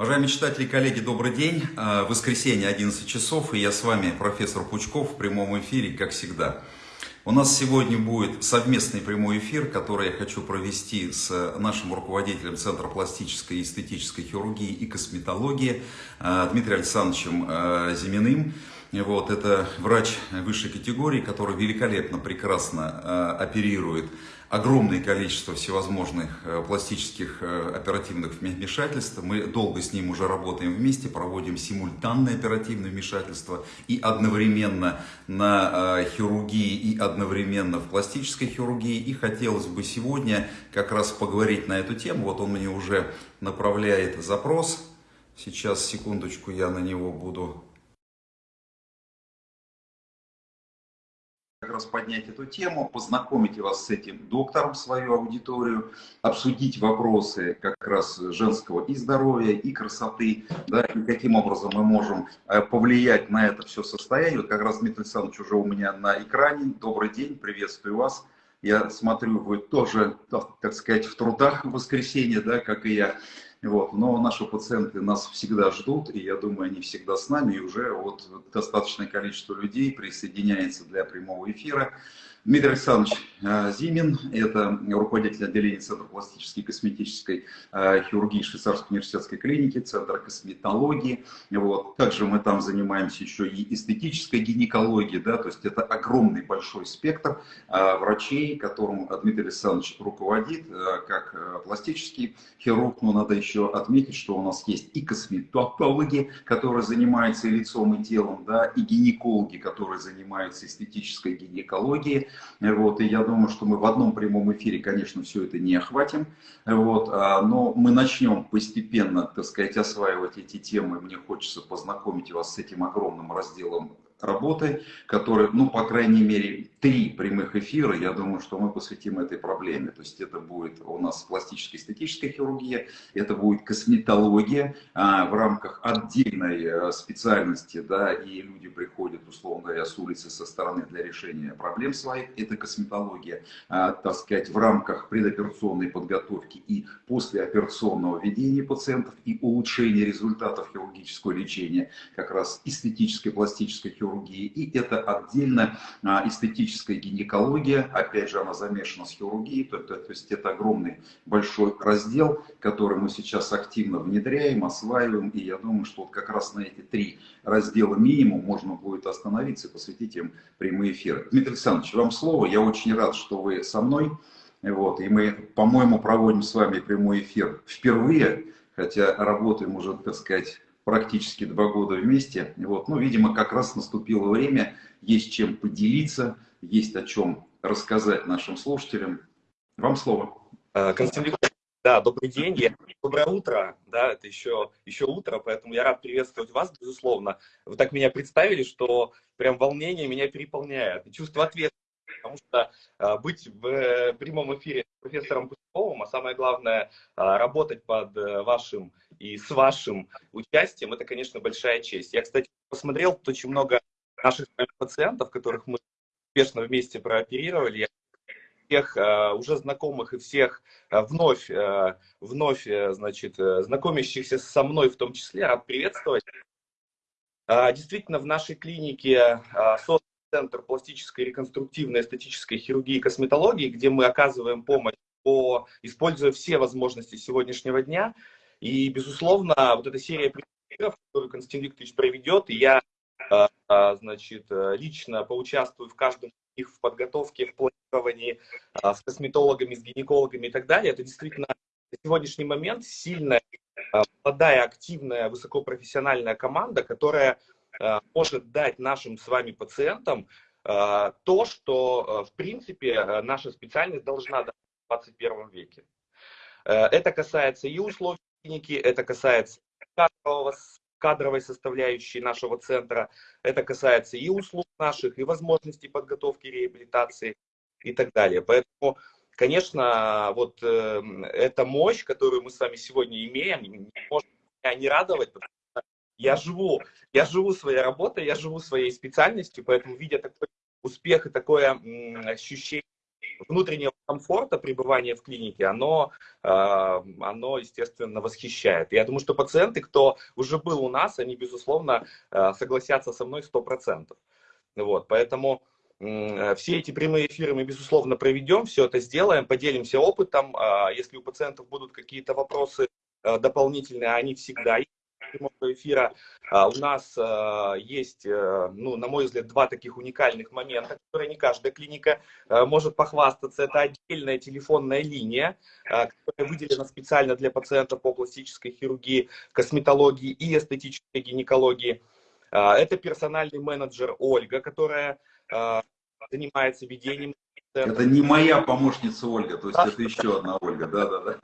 Уважаемые читатели и коллеги, добрый день. А, воскресенье, 11 часов, и я с вами, профессор Пучков, в прямом эфире, как всегда. У нас сегодня будет совместный прямой эфир, который я хочу провести с нашим руководителем Центра пластической и эстетической хирургии и косметологии а, Дмитрием Александровичем а, Зиминым. Вот, это врач высшей категории, который великолепно, прекрасно оперирует огромное количество всевозможных э, пластических э, оперативных вмешательств. Мы долго с ним уже работаем вместе, проводим симультанное оперативное вмешательство и одновременно на э, хирургии, и одновременно в пластической хирургии. И хотелось бы сегодня как раз поговорить на эту тему. Вот он мне уже направляет запрос. Сейчас, секундочку, я на него буду раз поднять эту тему, познакомить вас с этим доктором, свою аудиторию, обсудить вопросы как раз женского и здоровья, и красоты, да, и каким образом мы можем э, повлиять на это все состояние. Вот как раз Дмитрий Александрович уже у меня на экране. Добрый день, приветствую вас. Я смотрю, вы тоже, так сказать, в трудах в воскресенье, да, как и я. Вот. Но наши пациенты нас всегда ждут, и я думаю, они всегда с нами, и уже вот достаточное количество людей присоединяется для прямого эфира. Дмитрий Александрович э, Зимин, это руководитель отделения Центра пластической и косметической э, хирургии Швейцарской университетской клиники, Центра косметологии. Вот. Также мы там занимаемся еще и эстетической гинекологией, да, то есть это огромный большой спектр э, врачей, которым Дмитрий Александрович руководит, как пластический хирург, но надо еще отметить, что у нас есть и косметологи, которые занимаются и лицом, и телом, да, и гинекологи, которые занимаются эстетической гинекологией, вот, и я думаю, что мы в одном прямом эфире, конечно, все это не охватим. Вот, а, но мы начнем постепенно, так сказать, осваивать эти темы. Мне хочется познакомить вас с этим огромным разделом работы, которые, ну, по крайней мере, три прямых эфира, я думаю, что мы посвятим этой проблеме. То есть это будет у нас пластическая эстетическая хирургия, это будет косметология а, в рамках отдельной а, специальности, да, и люди приходят, условно говоря, с улицы со стороны для решения проблем своих, это косметология, а, так сказать, в рамках предоперационной подготовки и послеоперационного ведения пациентов и улучшения результатов хирургического лечения, как раз эстетической пластической хирургии, и это отдельно а, эстетическая гинекология, опять же она замешана с хирургией, то, то, то есть это огромный большой раздел, который мы сейчас активно внедряем, осваиваем, и я думаю, что вот как раз на эти три раздела минимум можно будет остановиться и посвятить им прямые эфиры. Дмитрий Александрович, вам слово, я очень рад, что вы со мной, вот, и мы, по-моему, проводим с вами прямой эфир впервые, хотя работаем уже, так сказать, практически два года вместе. Вот. Ну, видимо, как раз наступило время, есть чем поделиться, есть о чем рассказать нашим слушателям. Вам слово. Э, Константин да, добрый день, доброе утро, да, это еще, еще утро, поэтому я рад приветствовать вас, безусловно. Вы так меня представили, что прям волнение меня переполняет, чувство ответственности потому что а, быть в э, прямом эфире с профессором Пучковым, а самое главное, работать под э, вашим и с вашим участием, это, конечно, большая честь. Я, кстати, посмотрел, очень много наших пациентов, которых мы успешно вместе прооперировали. Я всех uh, уже знакомых и всех uh, вновь, uh, вновь значит, знакомящихся со мной в том числе рад приветствовать. Действительно, в нашей клинике создан Центр пластической, реконструктивной, эстетической хирургии и косметологии, где мы оказываем помощь, по, используя все возможности сегодняшнего дня. И, безусловно, вот эта серия примеров, которую Константин Викторович проведет, и я, а, а, значит, лично поучаствую в каждом них в подготовке, в планировании а, с косметологами, с гинекологами и так далее. Это действительно на сегодняшний момент сильная, молодая, активная, высокопрофессиональная команда, которая Э, может дать нашим с вами пациентам э, то, что, э, в принципе, наша специальность должна дать в 21 веке. Это касается и условий клиники, это касается кадрового, кадровой составляющей нашего центра, это касается и услуг наших, и возможностей подготовки реабилитации и так далее. Поэтому, конечно, вот э, эта мощь, которую мы с вами сегодня имеем, не может меня не радовать, потому я живу, я живу своей работой, я живу своей специальностью, поэтому, видя такой успех и такое ощущение внутреннего комфорта пребывания в клинике, оно, оно, естественно, восхищает. Я думаю, что пациенты, кто уже был у нас, они, безусловно, согласятся со мной 100%. Вот, поэтому все эти прямые эфиры мы, безусловно, проведем, все это сделаем, поделимся опытом. Если у пациентов будут какие-то вопросы дополнительные, они всегда есть прямого эфира. А, у нас а, есть, э, ну, на мой взгляд, два таких уникальных момента, которые не каждая клиника э, может похвастаться. Это отдельная телефонная линия, а, которая выделена специально для пациентов по пластической хирургии, косметологии и эстетической гинекологии. Это персональный менеджер Ольга, которая занимается ведением это не моя помощница Ольга, то есть это еще одна Ольга, да-да-да.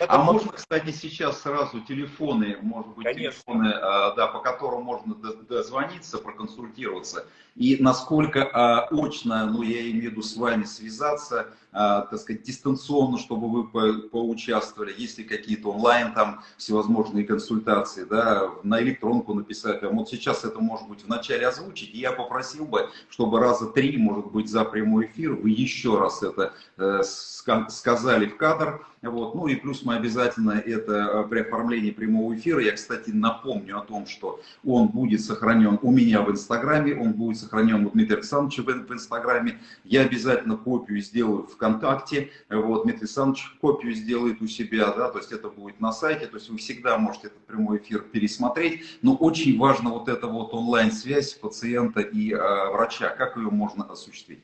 Да-да-да. А можно, кстати, сейчас сразу телефоны, может быть, Конечно. телефоны, а, да, по которым можно дозвониться, проконсультироваться, и насколько а, очно, ну, я имею в виду с вами связаться, а, так сказать, дистанционно, чтобы вы по поучаствовали, есть ли какие-то онлайн там всевозможные консультации, да, на электронку написать. А вот сейчас это может быть вначале озвучить, и я попросил бы, чтобы раза три, может быть, за прямой эфир вы еще раз это э, сказали в кадр, вот. Ну и плюс мы обязательно это э, при оформлении прямого эфира, я, кстати, напомню о том, что он будет сохранен у меня в Инстаграме, он будет сохранен у Дмитрия Александровича в Инстаграме. Я обязательно копию сделаю ВКонтакте, вот, Дмитрий Александрович копию сделает у себя, да, то есть это будет на сайте, то есть вы всегда можете этот прямой эфир пересмотреть, но очень важно вот эта вот онлайн-связь пациента и э, врача, как ее можно осуществить.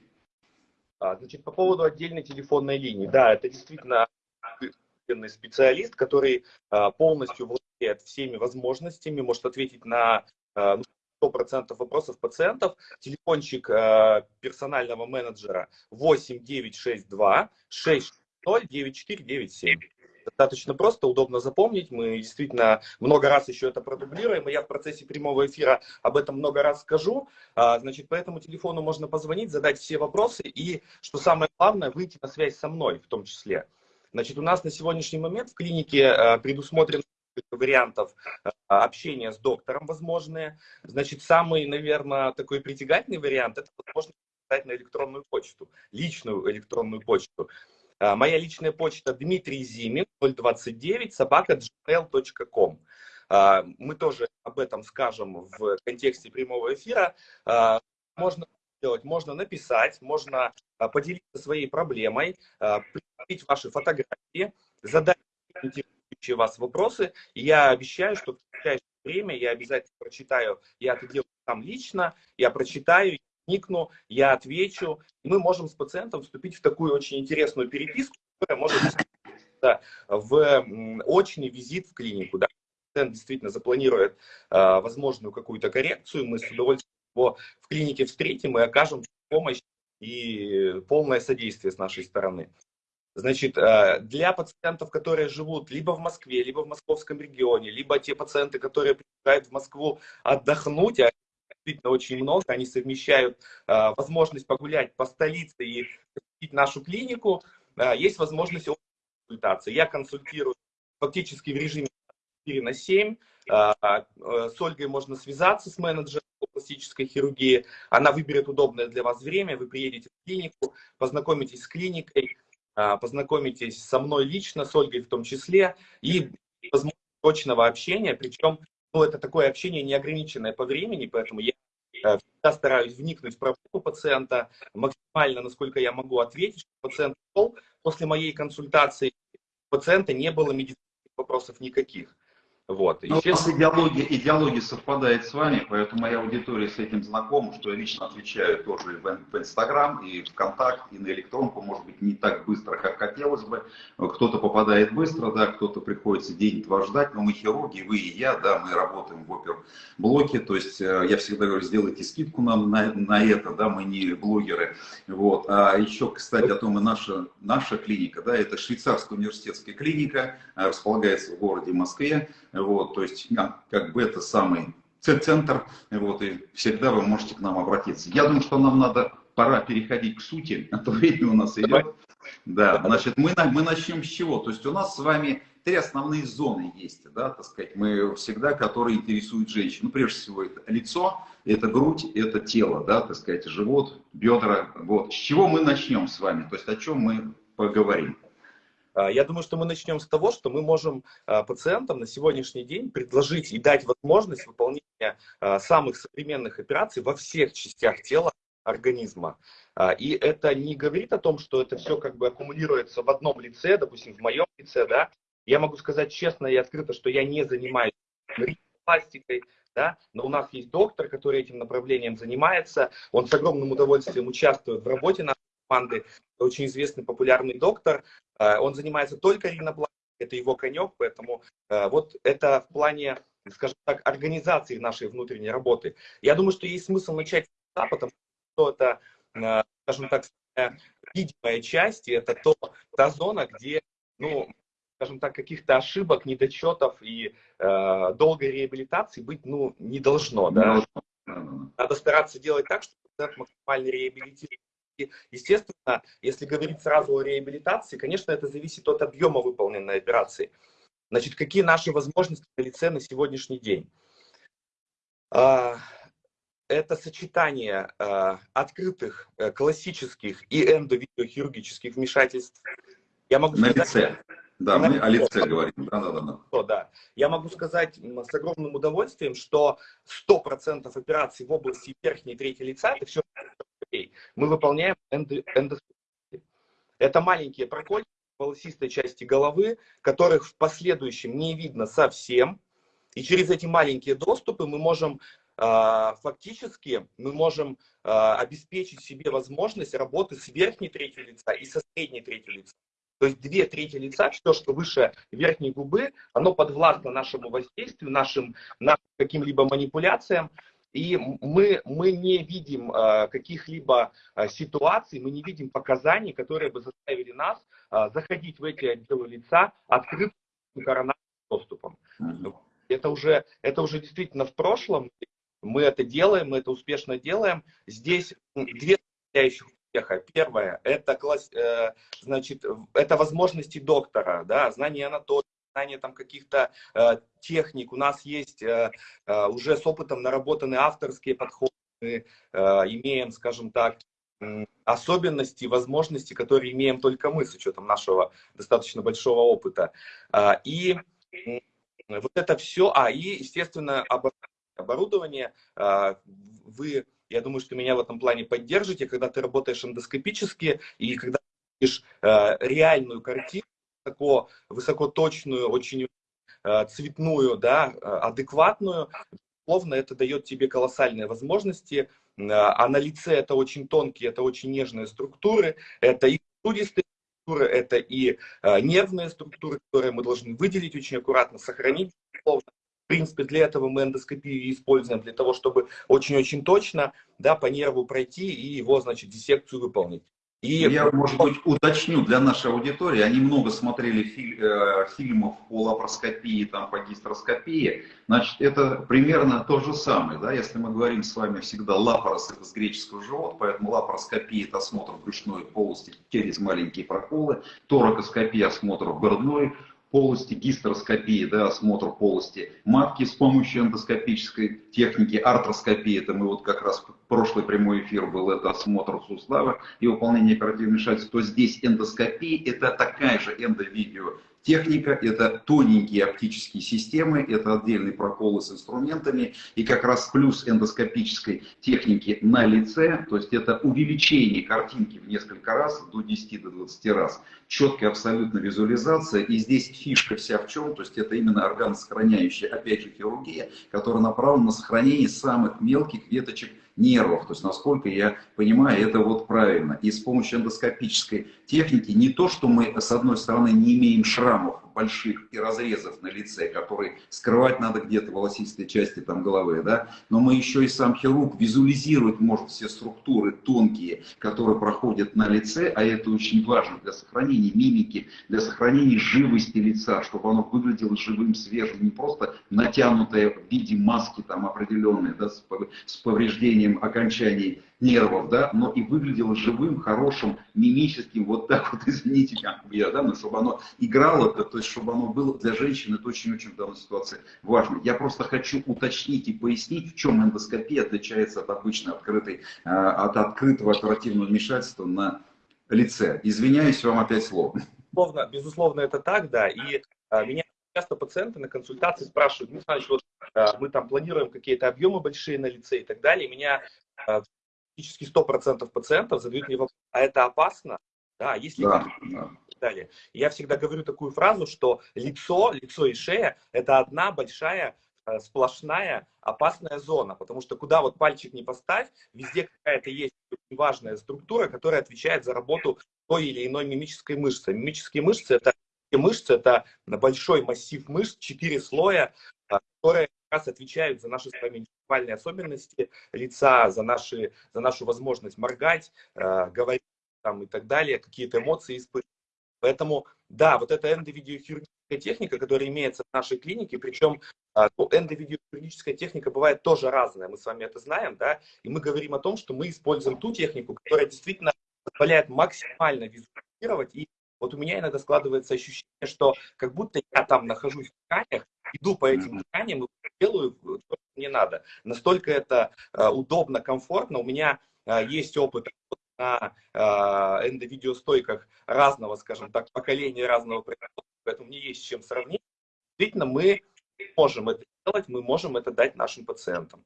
А, значит, по поводу отдельной телефонной линии. Да, это действительно специалист, который а, полностью владеет всеми возможностями, может ответить на 100% ну, вопросов пациентов. Телефончик а, персонального менеджера 8962 60 9497 достаточно просто, удобно запомнить. Мы действительно много раз еще это продублируем, и я в процессе прямого эфира об этом много раз скажу. А, значит, по этому телефону можно позвонить, задать все вопросы и, что самое главное, выйти на связь со мной в том числе. Значит, у нас на сегодняшний момент в клинике а, предусмотрено вариантов а, общения с доктором возможные. Значит, самый, наверное, такой притягательный вариант – это возможность писать на электронную почту, личную электронную почту. А, моя личная почта Дмитрий Зимин, 029, собака gmail.com. А, мы тоже об этом скажем в контексте прямого эфира. Можно сделать, можно написать, можно поделиться своей проблемой, прикрепить ваши фотографии, задать интересующие вас вопросы. я обещаю, что в ближайшее время я обязательно прочитаю, я это делаю там лично, я прочитаю, вникну, я отвечу. Мы можем с пациентом вступить в такую очень интересную переписку, которая может в очный визит в клинику. Да? Пациент действительно запланирует э, возможную какую-то коррекцию, мы с удовольствием его в клинике встретим и окажем помощь и полное содействие с нашей стороны. Значит, а, для пациентов, которые живут либо в Москве, либо в московском регионе, либо те пациенты, которые приезжают в Москву отдохнуть, а действительно очень много. Они совмещают э, возможность погулять по столице и посетить нашу клинику. Э, есть возможность консультации. Я консультирую фактически в режиме 4 на 7. Э, с Ольгой можно связаться с менеджером пластической хирургии. Она выберет удобное для вас время. Вы приедете в клинику, познакомитесь с клиникой, познакомитесь со мной лично, с Ольгой в том числе. И возможность точного общения, причем ну, это такое общение неограниченное по времени, поэтому я э, всегда стараюсь вникнуть в проблему пациента, максимально, насколько я могу ответить, чтобы пациент шел после моей консультации, у пациента не было медицинских вопросов никаких. Вот. У нас идеология, идеология совпадает с вами, поэтому моя аудитория с этим знакома, что я лично отвечаю тоже в Инстаграм, и в Контакт, и на электронку, может быть, не так быстро, как хотелось бы. Кто-то попадает быстро, да, кто-то приходится день-два ждать, но мы хирурги, вы и я, да, мы работаем в оперблоке, то есть э, я всегда говорю, сделайте скидку нам на, на это, да, мы не блогеры. Вот. А еще, кстати, о том и наша, наша клиника, да, это швейцарская университетская клиника, э, располагается в городе Москве, вот, то есть как бы это самый центр, вот, и всегда вы можете к нам обратиться. Я думаю, что нам надо пора переходить к сути, а то время у нас идет. Да, значит, мы, мы начнем с чего? То есть у нас с вами три основные зоны есть, да, так сказать, мы всегда, которые интересуют женщин. Ну, прежде всего, это лицо, это грудь, это тело, да, так сказать, живот, бедра. Вот. С чего мы начнем с вами? То есть о чем мы поговорим? А, я думаю, что мы начнем с того, что мы можем а, пациентам на сегодняшний день предложить и дать возможность выполнения а, самых современных операций во всех частях тела организма. И это не говорит о том, что это все как бы аккумулируется в одном лице, допустим, в моем лице, да. Я могу сказать честно и открыто, что я не занимаюсь пластикой, да, но у нас есть доктор, который этим направлением занимается, он с огромным удовольствием участвует в работе нашей команды, очень известный популярный доктор, он занимается только ринопластикой, это его конек, поэтому э, вот это в плане, скажем так, организации нашей внутренней работы. Я думаю, что есть смысл начать этого, потому что это, э, скажем так, видимая часть, и это то, та зона, где, ну, скажем так, каких-то ошибок, недочетов и э, долгой реабилитации быть ну, не должно. Да? Надо стараться делать так, чтобы пациент максимально реабилитирован. Естественно, если говорить сразу о реабилитации, конечно, это зависит от объема выполненной операции. Значит, какие наши возможности на лице на сегодняшний день? А, это сочетание а, открытых э, классических и эндовидеохирургических вмешательств. Я могу на сказать, лице. Да, мы о лице говорим. Да, да, да. да. да. Я могу сказать с огромным удовольствием, что 100% операций в области верхней и третьей лица, это все мы выполняем эндоскопию. Это маленькие прокольчики в волосистой части головы, которых в последующем не видно совсем. И через эти маленькие доступы мы можем а, фактически мы можем а, обеспечить себе возможность работы с верхней третью лица и со средней третью лица. То есть две трети лица, все, что выше верхней губы, оно подвластно нашему воздействию, нашим, нашим каким-либо манипуляциям. И мы, мы не видим э, каких-либо э, ситуаций, мы не видим показаний, которые бы заставили нас э, заходить в эти отделы лица открытым коронарным доступом. Это уже, это уже действительно в прошлом. Мы это делаем, мы это успешно делаем. Здесь две составляющих успеха. Первое, это, класс, э, значит, это возможности доктора, да, знание анатомии, знание там каких-то э, техник. У нас есть э, э, уже с опытом наработанные авторские подходы. Э, имеем, скажем так, особенности, возможности, которые имеем только мы с учетом нашего достаточно большого опыта. Э, и вот это все, а и, естественно, оборудование, э, вы я думаю, что меня в этом плане поддержите, когда ты работаешь эндоскопически и когда видишь э, реальную картину, высоко, высокоточную, очень э, цветную, да, э, адекватную, безусловно, это дает тебе колоссальные возможности. Э, а на лице это очень тонкие, это очень нежные структуры, это и сосудистые структуры, это и э, нервные структуры, которые мы должны выделить очень аккуратно, сохранить, безусловно. В принципе, для этого мы эндоскопию используем, для того, чтобы очень-очень точно да, по нерву пройти и его, значит, диссекцию выполнить. И... Я, может быть, уточню для нашей аудитории. Они много смотрели филь, э, фильмов по лапароскопии, там, по гистероскопии. Значит, это примерно то же самое. Да? Если мы говорим с вами всегда лапарос, это с греческого живот, поэтому лапароскопия – это осмотр брюшной полости через маленькие проколы, торакоскопия – осмотр грудной полости, гистероскопии, да, осмотр полости матки с помощью эндоскопической техники, артроскопии, это мы вот как раз прошлый прямой эфир был, это осмотр сустава и выполнение оперативных вмешательств, то здесь эндоскопия это такая же эндовидео Техника – это тоненькие оптические системы, это отдельные проколы с инструментами, и как раз плюс эндоскопической техники на лице, то есть это увеличение картинки в несколько раз, до 10 до 20 раз, четкая абсолютно визуализация, и здесь фишка вся в чем, то есть это именно органосохраняющая, опять же, хирургия, которая направлена на сохранение самых мелких веточек нервов. То есть, насколько я понимаю, это вот правильно. И с помощью эндоскопической техники не то, что мы, с одной стороны, не имеем шрамов больших и разрезов на лице, которые скрывать надо где-то волосистой части там головы, да, но мы еще и сам хирург визуализировать может все структуры тонкие, которые проходят на лице, а это очень важно для сохранения мимики, для сохранения живости лица, чтобы оно выглядело живым, свежим, не просто натянутое в виде маски там определенной, да, с повреждением окончаний нервов, да, но и выглядело живым, хорошим, мимическим, вот так вот, извините, как я, да, но чтобы оно играло, то, есть чтобы оно было для женщины, это очень-очень в данной ситуации важно. Я просто хочу уточнить и пояснить, в чем эндоскопия отличается от обычной открытой, э, от открытого оперативного вмешательства на лице. Извиняюсь вам опять слово. Безусловно, безусловно это так, да, и а, меня часто пациенты на консультации спрашивают, ну, значит, вот а, мы там планируем какие-то объемы большие на лице и так далее, меня а, практически 100% пациентов задают мне вопрос, а это опасно? Да, если да, да. Далее. Я всегда говорю такую фразу, что лицо, лицо и шея – это одна большая э, сплошная опасная зона, потому что куда вот пальчик не поставь, везде какая-то есть очень важная структура, которая отвечает за работу той или иной мимической мышцы. Мимические мышцы – это мышцы, это большой массив мышц, четыре слоя, а, которые раз отвечают за наши с вами индивидуальные особенности лица, за, наши, за нашу возможность моргать, а, говорить там, и так далее, какие-то эмоции испытывать. Поэтому, да, вот эта эндовидеохирургическая техника, которая имеется в нашей клинике, причем а, ну, эндовидеохирургическая техника бывает тоже разная, мы с вами это знаем, да, и мы говорим о том, что мы используем ту технику, которая действительно позволяет максимально визуализировать и вот у меня иногда складывается ощущение, что как будто я там нахожусь в тканях, иду по этим тканям и делаю то, что мне надо. Настолько это э, удобно, комфортно. У меня э, есть опыт на э, эндовидеостойках разного, скажем так, поколения, разного производства, поэтому мне есть с чем сравнить. Действительно, мы можем это делать, мы можем это дать нашим пациентам.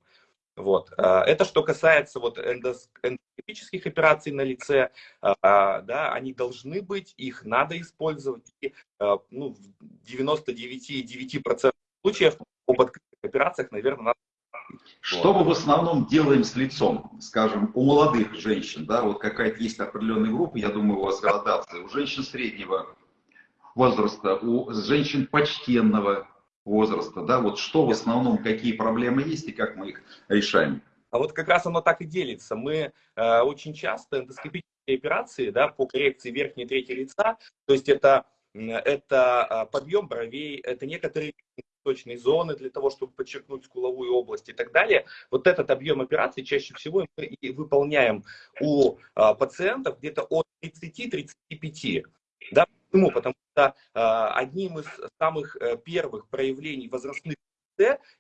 Вот. Это что касается вот эндоскопических операций на лице, да, они должны быть, их надо использовать. И, ну, в 99,9% случаев об открытых операциях, наверное, надо что мы в основном делаем с лицом, скажем, у молодых женщин, да, вот какая-то есть определенная группа, я думаю, у вас градация, у женщин среднего возраста, у женщин почтенного возраста, да, вот что в основном, какие проблемы есть и как мы их решаем? А вот как раз оно так и делится. Мы э, очень часто эндоскопические операции, да, по коррекции верхней трети лица, то есть это, это а, подъем бровей, это некоторые точные зоны для того, чтобы подчеркнуть скуловую область и так далее. Вот этот объем операций чаще всего мы и выполняем у а, пациентов где-то от 30-35. Да, Почему? Потому что э, одним из самых э, первых проявлений возрастных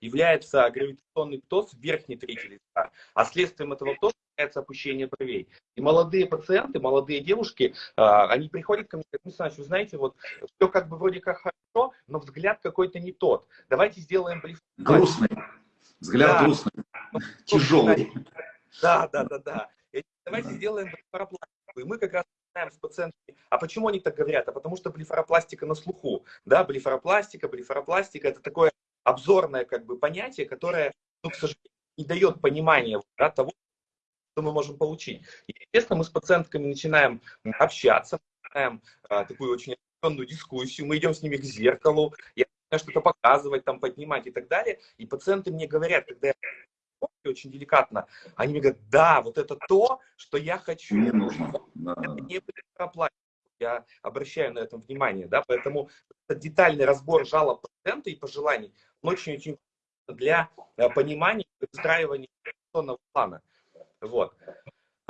является гравитационный птоз в верхней трети лица, а следствием этого птоза является опущение бровей. И молодые пациенты, молодые девушки, э, они приходят ко мне, как Александр вы знаете, вот все как бы вроде как хорошо, но взгляд какой-то не тот. Давайте сделаем блефорпластику. Грустный. Взгляд да. грустный. Тяжелый. Да, да, да, да. Давайте сделаем блефоропластику. И мы как раз с пациентами. А почему они так говорят? А потому что блефаропластика на слуху. Да, блефаропластика, блефаропластика – это такое обзорное как бы понятие, которое, ну, к сожалению, не дает понимания да, того, что мы можем получить. И, естественно, мы с пациентками начинаем общаться, начинаем а, такую очень определенную дискуссию, мы идем с ними к зеркалу, я что-то показывать, там, поднимать и так далее. И пациенты мне говорят, когда я очень деликатно, они мне говорят, да, вот это то, что я хочу. Мне нужно. Да. Это не проплатить. Я обращаю на этом внимание, да, поэтому детальный разбор жалоб пациента и пожеланий, очень-очень для э, понимания и выстраивания плана. Вот.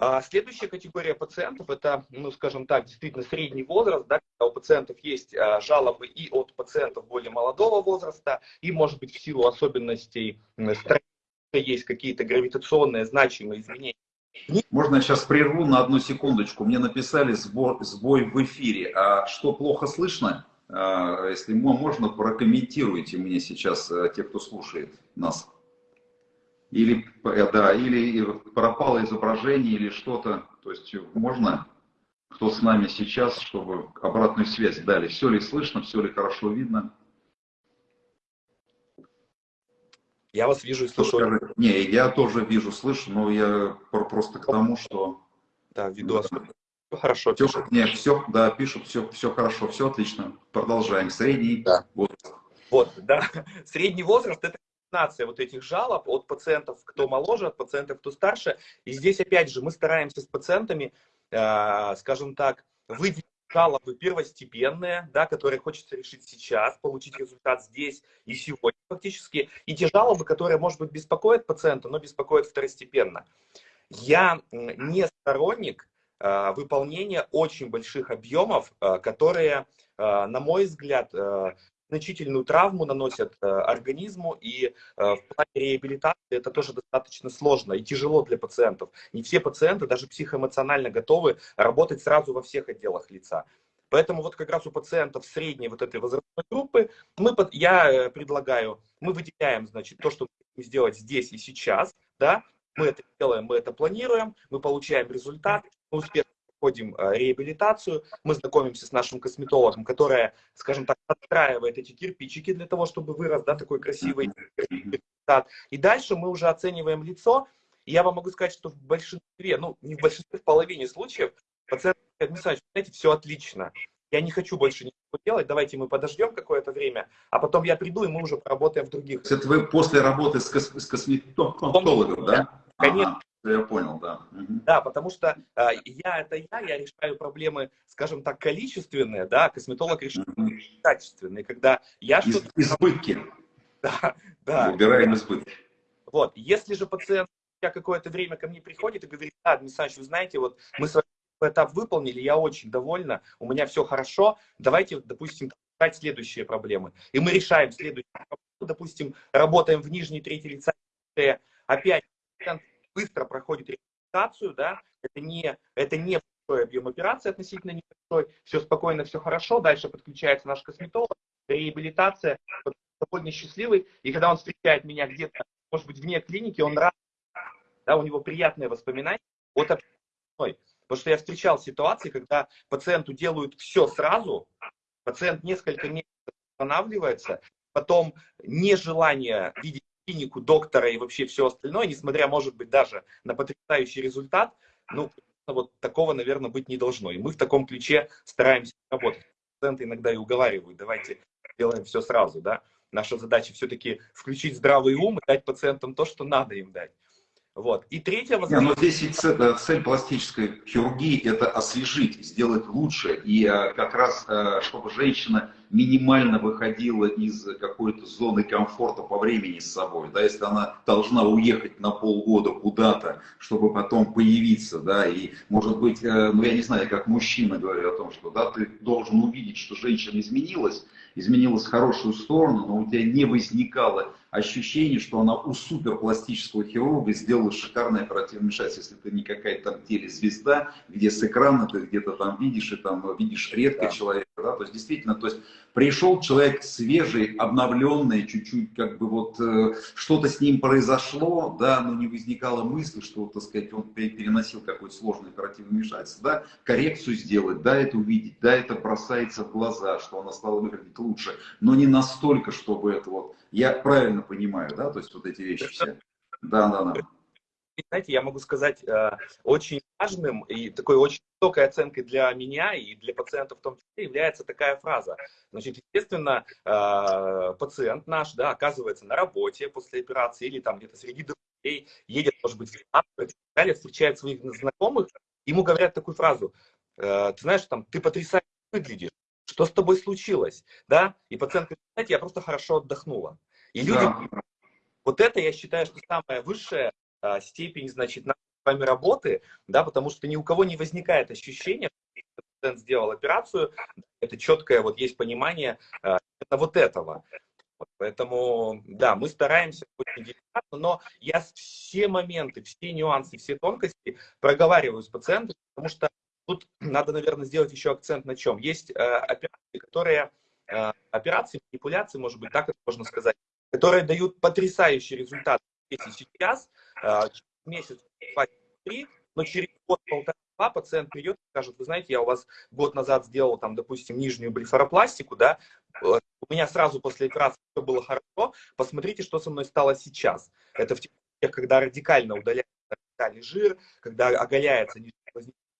А следующая категория пациентов, это, ну, скажем так, действительно средний возраст, да, когда у пациентов есть а, жалобы и от пациентов более молодого возраста, и, может быть, в силу особенностей строения есть какие-то гравитационные значимые изменения. Можно сейчас прерву на одну секундочку. Мне написали сбой, сбой в эфире. А что плохо слышно? А, если можно, прокомментируйте мне сейчас э, те, кто слушает нас. Или, э, да, или пропало изображение, или что-то. То есть можно, кто с нами сейчас, чтобы обратную связь дали. Все ли слышно, все ли хорошо видно? Я вас вижу и слышу. Не, я тоже вижу, слышу, но я просто к тому, что... Да, ввиду особенно. Хорошо, все, пишут. Не, все, да, пишут, все, все хорошо, все отлично. Продолжаем. Средний да. возраст. Вот, да. Средний возраст – это комбинация вот этих жалоб от пациентов, кто моложе, от пациентов, кто старше. И здесь, опять же, мы стараемся с пациентами, э, скажем так, выделить жалобы первостепенные, да, которые хочется решить сейчас, получить результат здесь и сегодня фактически, и те жалобы, которые, может быть, беспокоят пациента, но беспокоят второстепенно. Я не сторонник э, выполнения очень больших объемов, э, которые, на мой взгляд, значительную травму наносят организму, и в плане реабилитации это тоже достаточно сложно и тяжело для пациентов. Не все пациенты даже психоэмоционально готовы работать сразу во всех отделах лица. Поэтому вот как раз у пациентов средней вот этой возрастной группы мы, я предлагаю, мы выделяем, значит, то, что мы хотим сделать здесь и сейчас, да, мы это делаем, мы это планируем, мы получаем результат, мы успешно проходим э, реабилитацию, мы знакомимся с нашим косметологом, которая, скажем так, отстраивает эти кирпичики для того, чтобы вырос да, такой красивый результат. И дальше мы уже оцениваем лицо. И я вам могу сказать, что в большинстве, ну не в большинстве, в половине случаев пациент говорит, знаете, все отлично, я не хочу больше ничего делать, давайте мы подождем какое-то время, а потом я приду, и мы уже поработаем в других. Это вы после работы с, кос с косметологом, да? Конечно. Ага, я понял, да. Да, потому что э, я это я, я решаю проблемы, скажем так, количественные, да, косметолог решает качественные, когда я что-то... Избытки. Да, да. Убираем избытки. Вот, если же пациент я какое-то время ко мне приходит и говорит, да, Дмитрий вы знаете, вот мы с вами этап выполнили, я очень довольна, у меня все хорошо, давайте, допустим, решать следующие проблемы. И мы решаем следующие проблемы, допустим, работаем в нижней трети лица, опять быстро проходит реабилитацию, да, это не, это не большой объем операции, относительно небольшой, все спокойно, все хорошо, дальше подключается наш косметолог, реабилитация, довольно счастливый, и когда он встречает меня где-то, может быть, вне клиники, он рад, да, у него приятные воспоминания от общения Потому что я встречал ситуации, когда пациенту делают все сразу, пациент несколько месяцев останавливается, потом нежелание видеть клинику, доктора и вообще все остальное, несмотря, может быть, даже на потрясающий результат, ну, вот такого, наверное, быть не должно. И мы в таком ключе стараемся работать. Пациенты иногда и уговаривают, давайте делаем все сразу, да. Наша задача все-таки включить здравый ум и дать пациентам то, что надо им дать. Вот. И третье возможность... Но здесь цель, э, цель пластической хирургии – это освежить, сделать лучше. И э, как раз, э, чтобы женщина минимально выходила из какой-то зоны комфорта по времени с собой. Да, если она должна уехать на полгода куда-то, чтобы потом появиться, да, и может быть, ну я не знаю, как мужчина говорю о том, что да, ты должен увидеть, что женщина изменилась, изменилась в хорошую сторону, но у тебя не возникало ощущение, что она у суперпластического хирурга сделала шикарное оперативное вмешательство. Если ты не какая-то там телезвезда, где с экрана ты где-то там видишь и там видишь редко да. человека, да, то есть действительно, то есть пришел человек свежий, обновленный, чуть-чуть как бы вот э, что-то с ним произошло, да, но не возникало мысли, что, так сказать, он переносил какое-то сложное оперативное вмешательство, да, коррекцию сделать, да, это увидеть, да, это бросается в глаза, что она стала выглядеть лучше, но не настолько, чтобы это вот я правильно понимаю, да, то есть вот эти вещи все. Да, да, да. Знаете, я могу сказать, э, очень важным и такой очень высокой оценкой для меня и для пациентов в том числе является такая фраза. Значит, естественно, э, пациент наш, да, оказывается на работе после операции или там где-то среди друзей, едет, может быть, в встречает своих знакомых, ему говорят такую фразу, «Э, ты знаешь, там, ты потрясающе выглядишь, что с тобой случилось, да? И пациент говорит, знаете, я просто хорошо отдохнула. И люди, да. вот это я считаю, что самая высшая а, степень, значит, нашей с вами работы, да, потому что ни у кого не возникает ощущения, что пациент сделал операцию, это четкое, вот есть понимание а, вот этого. Поэтому, да, мы стараемся очень деликатно, но я все моменты, все нюансы, все тонкости проговариваю с пациентом, потому что Тут надо, наверное, сделать еще акцент на чем. Есть э, операции, которые, э, операции, манипуляции, может быть, так это можно сказать, которые дают потрясающий результат сейчас, э, месяц, два, три, но через год-полтора пациент придет и скажет, вы знаете, я у вас год назад сделал, там, допустим, нижнюю блефаропластику, да, у меня сразу после операции все было хорошо, посмотрите, что со мной стало сейчас. Это в тех, когда радикально удаляется жир, когда оголяется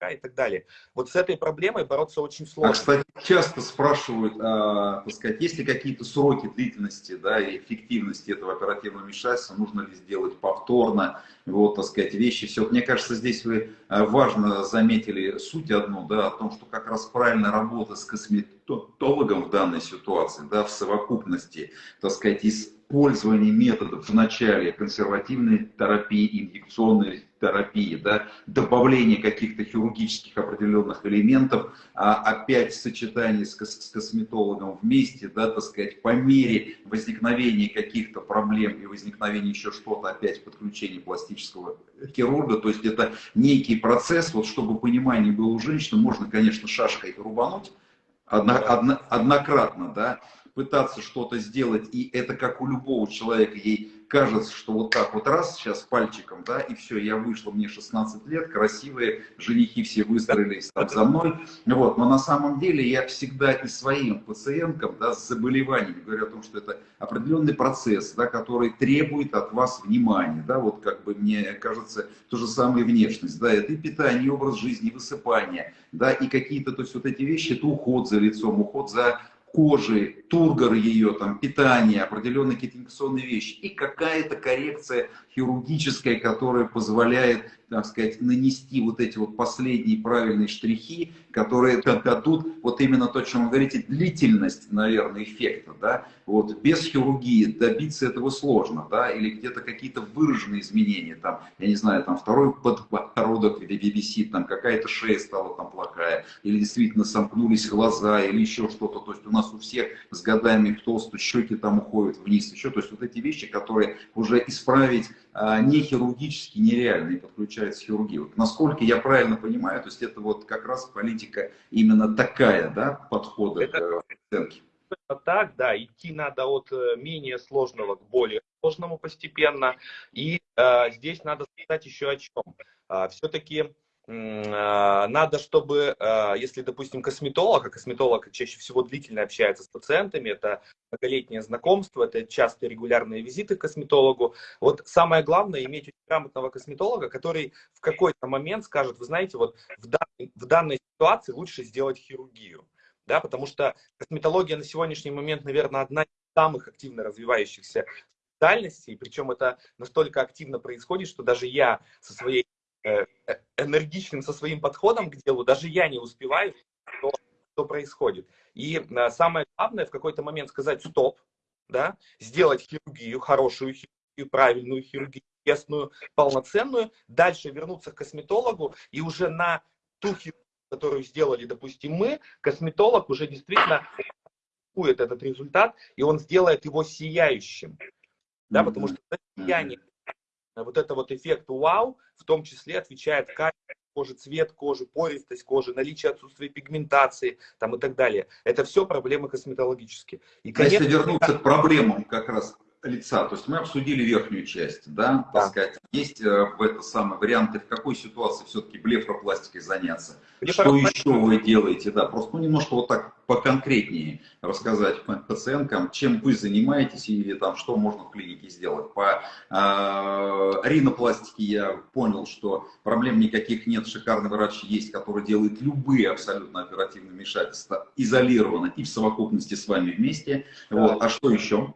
и так далее. Вот с этой проблемой бороться очень сложно. А, кстати, часто спрашивают, а, так сказать, есть ли какие-то сроки длительности да, и эффективности этого оперативного вмешательства, нужно ли сделать повторно, вот, так сказать, вещи. Все, мне кажется, здесь вы а, важно заметили суть одну, да, о том, что как раз правильная работа с косметологом в данной ситуации, да, в совокупности, так сказать, использование методов в начале консервативной терапии, инъекционной терапии, да, добавление каких-то хирургических определенных элементов, а опять сочетание с, с косметологом вместе, да, так сказать, по мере возникновения каких-то проблем и возникновения еще что-то, опять подключение пластического хирурга, то есть это некий процесс, вот чтобы понимание было у женщины, можно, конечно, шашкой рубануть, одно, одно, однократно, да, пытаться что-то сделать, и это как у любого человека, ей кажется, что вот так вот раз сейчас пальчиком, да, и все, я вышла, мне 16 лет, красивые, женихи все выстроились там за мной, вот, но на самом деле я всегда и своим пациенткам, да, с заболеваниями говорю о том, что это определенный процесс, да, который требует от вас внимания, да, вот как бы мне кажется, то же самое внешность, да, это и питание, и образ жизни, и высыпание, да, и какие-то, то есть вот эти вещи, это уход за лицом, уход за кожи, тургор ее, там, питание, определенные какие-то инфекционные вещи и какая-то коррекция хирургическая, которая позволяет, так сказать, нанести вот эти вот последние правильные штрихи, которые дадут вот именно то, о чем вы говорите, длительность, наверное, эффекта, да, вот, без хирургии добиться этого сложно, да, или где-то какие-то выраженные изменения, там, я не знаю, там, второй подбородок висит, там, какая-то шея стала там плохая, или действительно сомкнулись глаза, или еще что-то, то есть у нас у всех с годами толстые щеки там уходят вниз, еще, то есть вот эти вещи, которые уже исправить не хирургически нереально и подключается хирургия. Вот насколько я правильно понимаю, то есть это вот как раз политика именно такая, да, подхода это, к оценке. Так, да, идти надо от э, менее сложного к более сложному постепенно. И э, здесь надо сказать еще о чем. Э, Все-таки а, надо, чтобы, а, если, допустим, косметолог, а косметолог чаще всего длительно общается с пациентами, это многолетнее знакомство, это частые регулярные визиты к косметологу. Вот самое главное иметь грамотного косметолога, который в какой-то момент скажет, вы знаете, вот в данной, в данной ситуации лучше сделать хирургию. Да, потому что косметология на сегодняшний момент, наверное, одна из самых активно развивающихся специальностей, причем это настолько активно происходит, что даже я со своей энергичным со своим подходом к делу, даже я не успеваю, что, что происходит. И э, самое главное в какой-то момент сказать стоп, да, сделать хирургию, хорошую хирургию, правильную хирургию, тесную, полноценную, дальше вернуться к косметологу и уже на ту хирургию, которую сделали, допустим, мы, косметолог уже действительно этот результат, и он сделает его сияющим. Да, потому что сияние вот это вот эффект вау, в том числе отвечает качество кожи, цвет кожи, пористость кожи, наличие отсутствия пигментации там, и так далее. Это все проблемы косметологические. И, конечно, Если вернуться к проблемам как раз лица, то есть мы обсудили верхнюю часть, да, да. так сказать, есть э, в это самое варианты, в какой ситуации все-таки блефропластикой заняться, что еще вы делаете, да, просто ну, немножко вот так поконкретнее рассказать пациенткам, чем вы занимаетесь или там что можно в клинике сделать. По э, ринопластике я понял, что проблем никаких нет, шикарный врач есть, который делает любые абсолютно оперативные вмешательства изолированно и в совокупности с вами вместе. Да. Вот. А что еще?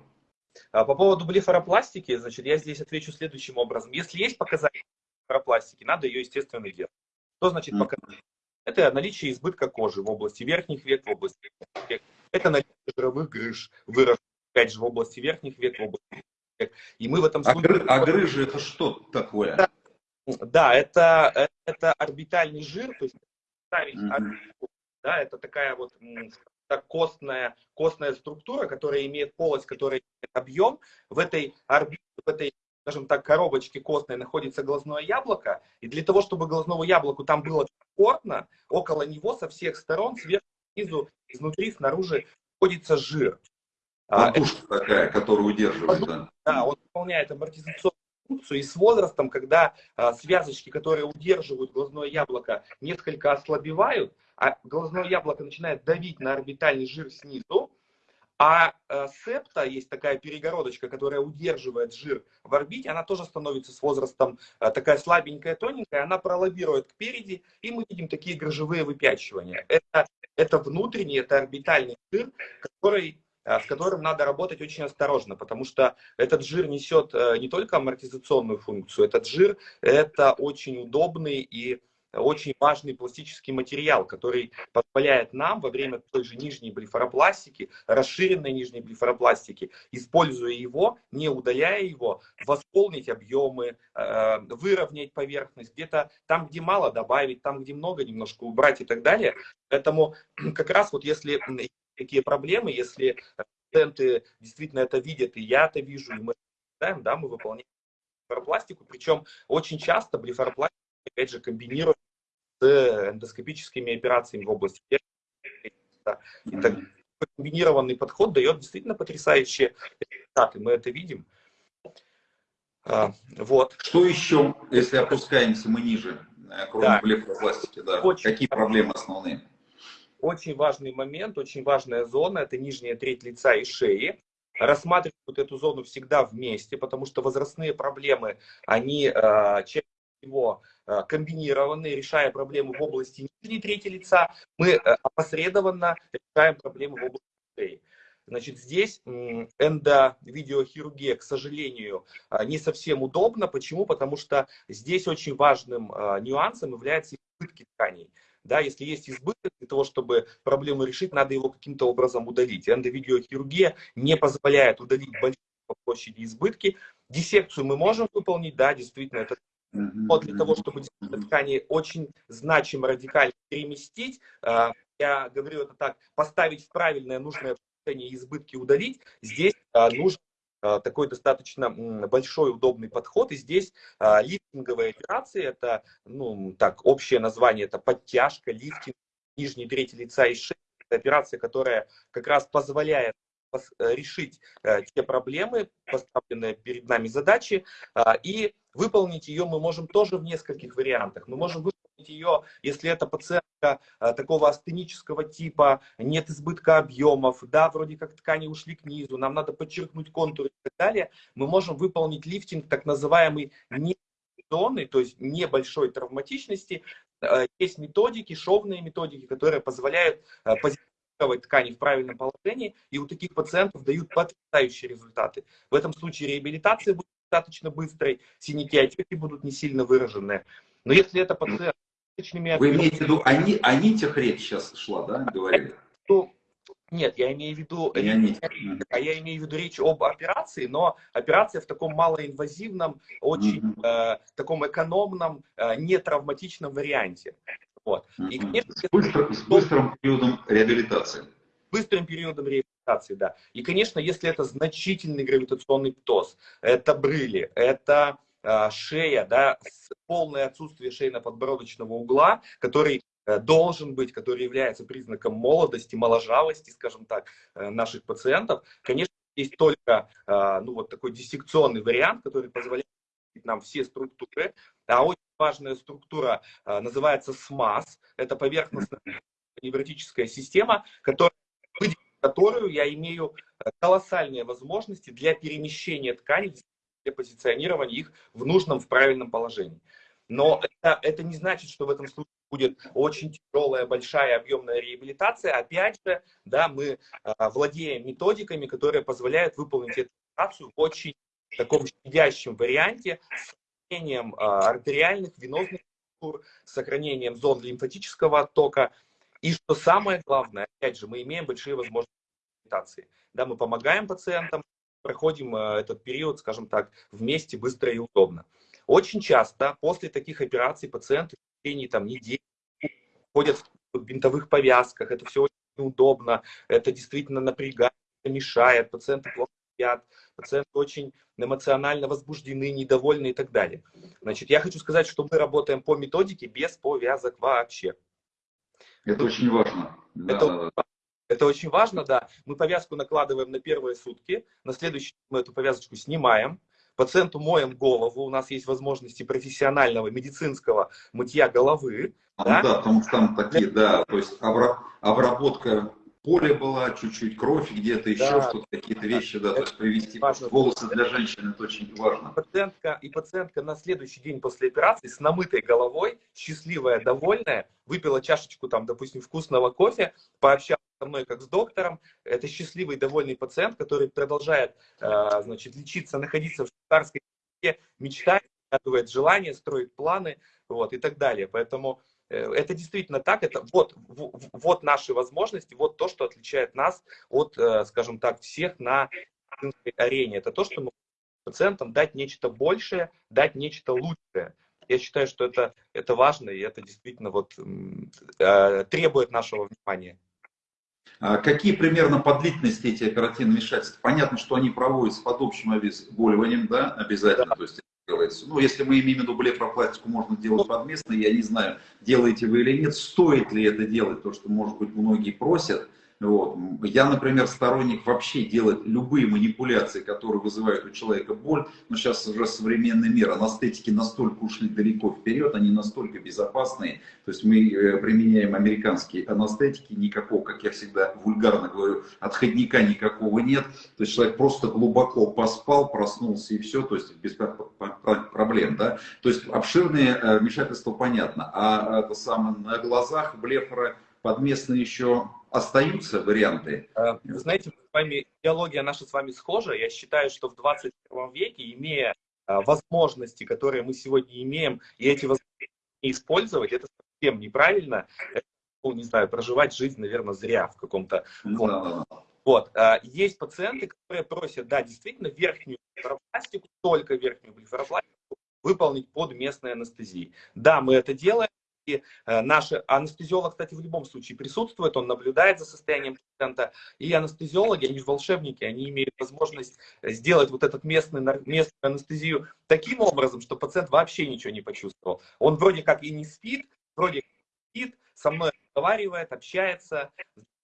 А по поводу блефаропластики, значит, я здесь отвечу следующим образом. Если есть показания блефаропластики, надо ее, естественно, делать. Что значит показания? Это наличие избытка кожи в области верхних век, в области век. Это наличие жировых грыж, выросших, опять же, в области верхних век, в области век. И мы в этом а случае... Гры, а грыжи это что такое? Да, да это, это орбитальный жир, то есть ставить mm -hmm. да, это такая вот так костная, костная структура, которая имеет полость, которая имеет объем. В этой орбите, в этой, скажем так, коробочке костной находится глазное яблоко. И для того, чтобы глазному яблоку там было комфортно, около него со всех сторон, сверху, снизу, изнутри, снаружи, находится жир. Подушка а, такая, которая удерживает. Подушка, да. да, он выполняет амортизационную функцию, и с возрастом, когда а, связочки, которые удерживают глазное яблоко, несколько ослабевают, а глазное яблоко начинает давить на орбитальный жир снизу, а э, септа, есть такая перегородочка, которая удерживает жир в орбите, она тоже становится с возрастом э, такая слабенькая, тоненькая, она пролоббирует кпереди, и мы видим такие грыжевые выпячивания. Это, это внутренний, это орбитальный жир, который э, с которым надо работать очень осторожно, потому что этот жир несет не только амортизационную функцию, этот жир это очень удобный и очень важный пластический материал, который позволяет нам во время той же нижней блефаропластики, расширенной нижней блефаропластики, используя его, не удаляя его, восполнить объемы, э, выровнять поверхность, где-то там, где мало добавить, там, где много немножко убрать и так далее. Поэтому как раз вот если такие проблемы, если пациенты действительно это видят, и я это вижу, и мы да, мы выполняем блефаропластику, причем очень часто блефаропластика, опять же, комбинирует с эндоскопическими операциями в области и так комбинированный подход дает действительно потрясающие результаты. Мы это видим. А, вот. Что еще, если опускаемся мы ниже, э, кроме да. блефаропластики? Да. Очень Какие проблемы основные? Очень важный момент, очень важная зона – это нижняя треть лица и шеи рассматривают эту зону всегда вместе, потому что возрастные проблемы, они э, чаще всего э, комбинированы, решая проблемы в области нижней трети лица, мы э, опосредованно решаем проблемы в области шеи. Значит, здесь эндовидеохирургия, к сожалению, не совсем удобна. Почему? Потому что здесь очень важным нюансом является избытки тканей. Да, если есть избыток, для того, чтобы проблему решить, надо его каким-то образом удалить. Эндовидеохирургия не позволяет удалить большие по площади избытки. Диссекцию мы можем выполнить, да, действительно, это но для того, чтобы ткани очень значимо радикально переместить, а, я говорю это так, поставить в правильное, нужное положение избытки удалить, здесь а, нужно а, такой достаточно большой удобный подход. И здесь а, лифтинговые операции, это, ну, так, общее название, это подтяжка, лифтинг нижней трети лица и шеи. Это операция, которая как раз позволяет решить э, те проблемы, поставленные перед нами задачи, а, и выполнить ее мы можем тоже в нескольких вариантах. Мы можем выполнить ее, если это пациент э, такого астенического типа, нет избытка объемов, да, вроде как ткани ушли к низу, нам надо подчеркнуть контуры и так далее, мы можем выполнить лифтинг так называемый не зоны, то есть небольшой травматичности. Э, есть методики, шовные методики, которые позволяют э, позиционировать ткани в правильном положении, и у таких пациентов дают потрясающие результаты. В этом случае реабилитация будет достаточно быстрой, синяки отеки будут не сильно выраженные. Но если это пациент вы имеете в виду, они, о нитях речь сейчас шла, да, говорили? То, нет, я имею в виду, не а я имею в виду речь об операции, но операция в таком малоинвазивном, очень mm -hmm. э, таком экономном, э, нетравматичном варианте. Вот. И, конечно, с, быстро, с быстрым периодом реабилитации. Быстрым периодом реабилитации, да. И, конечно, если это значительный гравитационный птоз, это брыли, это э, шея, да, полное отсутствие шейно-подбородочного угла, который э, должен быть, который является признаком молодости, моложавости, скажем так, э, наших пациентов. Конечно, есть только э, ну, вот такой диссекционный вариант, который позволяет нам все структуры. А очень важная структура называется СМАС. Это поверхностная невротическая система, которая, которую я имею колоссальные возможности для перемещения тканей, для позиционирования их в нужном, в правильном положении. Но это, это не значит, что в этом случае будет очень тяжелая, большая, объемная реабилитация. Опять же, да, мы а, владеем методиками, которые позволяют выполнить эту операцию в очень таком щадящем варианте с сохранением а, артериальных, венозных структур, сохранением зон лимфатического оттока. И что самое главное, опять же, мы имеем большие возможности. Да, мы помогаем пациентам, проходим а, этот период, скажем так, вместе, быстро и удобно. Очень часто после таких операций пациенты в течение там, недели ходят в бинтовых повязках, это все очень неудобно, это действительно напрягает, мешает, пациенты плохо спят, пациенты очень эмоционально возбуждены, недовольны и так далее. Значит, я хочу сказать, что мы работаем по методике без повязок вообще. Это очень важно. Это, да. это очень важно, да. Мы повязку накладываем на первые сутки, на следующий мы эту повязочку снимаем, Пациенту моем голову, у нас есть возможности профессионального медицинского мытья головы. А, да? да, потому что там такие, да, то есть обработка поле была, чуть-чуть кровь где-то, еще да, что-то, какие-то вещи, да, то есть привести важно. волосы для женщины, это очень важно. Пациентка, и пациентка на следующий день после операции с намытой головой, счастливая, довольная, выпила чашечку, там, допустим, вкусного кофе, пообщалась со мной как с доктором, это счастливый, довольный пациент, который продолжает, э, значит, лечиться, находиться в швейцарской мечтает загадывает желания, строит планы, вот, и так далее. Поэтому это действительно так, это вот, вот наши возможности, вот то, что отличает нас от, э, скажем так, всех на арене. Это то, что мы пациентам дать нечто большее, дать нечто лучшее. Я считаю, что это, это важно, и это действительно вот, э, требует нашего внимания. А какие примерно по длительности эти оперативные вмешательства? Понятно, что они проводятся под общим обезболиванием, да, обязательно, да. то есть делается. Ну, если мы имеем в виду блефропластику, можно делать подместно, я не знаю, делаете вы или нет, стоит ли это делать, то, что, может быть, многие просят, вот. Я, например, сторонник вообще делать любые манипуляции, которые вызывают у человека боль. Но сейчас уже современный мир, анестетики настолько ушли далеко вперед, они настолько безопасные. То есть мы э, применяем американские анестетики, никакого, как я всегда вульгарно говорю, отходника никакого нет. То есть человек просто глубоко поспал, проснулся и все, то есть без проблем. Да? То есть обширные э, вмешательства понятно. А это самое на глазах блефора подместно еще остаются варианты? Э, вы знаете, с вами, идеология наша с вами схожа. Я считаю, что в 21 веке, имея э, возможности, которые мы сегодня имеем, и эти возможности не использовать, это совсем неправильно. Это, ну, не знаю, проживать жизнь, наверное, зря в каком-то... Да. Вот. Э, есть пациенты, которые просят, да, действительно, верхнюю блефаропластику, только верхнюю блефаропластику выполнить под местной анестезией. Да, мы это делаем, э, наш анестезиолог, кстати, в любом случае присутствует, он наблюдает за состоянием пациента. И анестезиологи, они же волшебники, они имеют возможность сделать вот этот местный, местную анестезию таким образом, что пациент вообще ничего не почувствовал. Он вроде как и не спит, вроде как спит, со мной разговаривает, общается,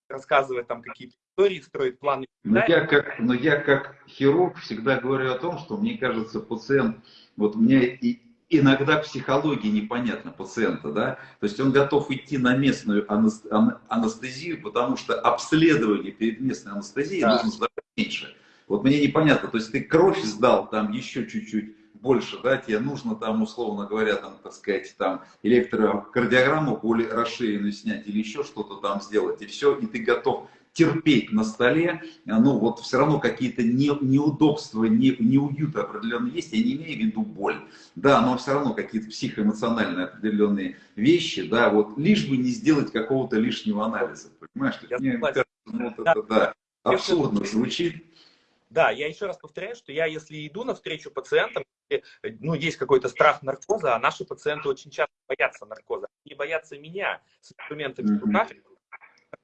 рассказывает там какие-то истории, строит планы. Но я, как, но я как хирург всегда говорю о том, что мне кажется, пациент, вот у меня и иногда психология непонятна пациента, да, то есть он готов идти на местную анестезию, потому что обследование перед местной анестезией да. нужно сдавать меньше. Вот мне непонятно, то есть ты кровь сдал там еще чуть-чуть больше, да, тебе нужно там, условно говоря, там, так сказать, там, электрокардиограмму более расширенную снять или еще что-то там сделать, и все, и ты готов терпеть на столе, ну вот все равно какие-то не, неудобства, не, неуют определенные есть, я не имею в виду боль, да, но все равно какие-то психоэмоциональные определенные вещи, да, вот лишь бы не сделать какого-то лишнего анализа, понимаешь? Я Мне кажется, ну, вот это, да, абсурдно звучит. Да, я еще раз повторяю, что я, если иду навстречу пациентам, ну, есть какой-то страх наркоза, а наши пациенты очень часто боятся наркоза. Они боятся меня с инструментами в руках,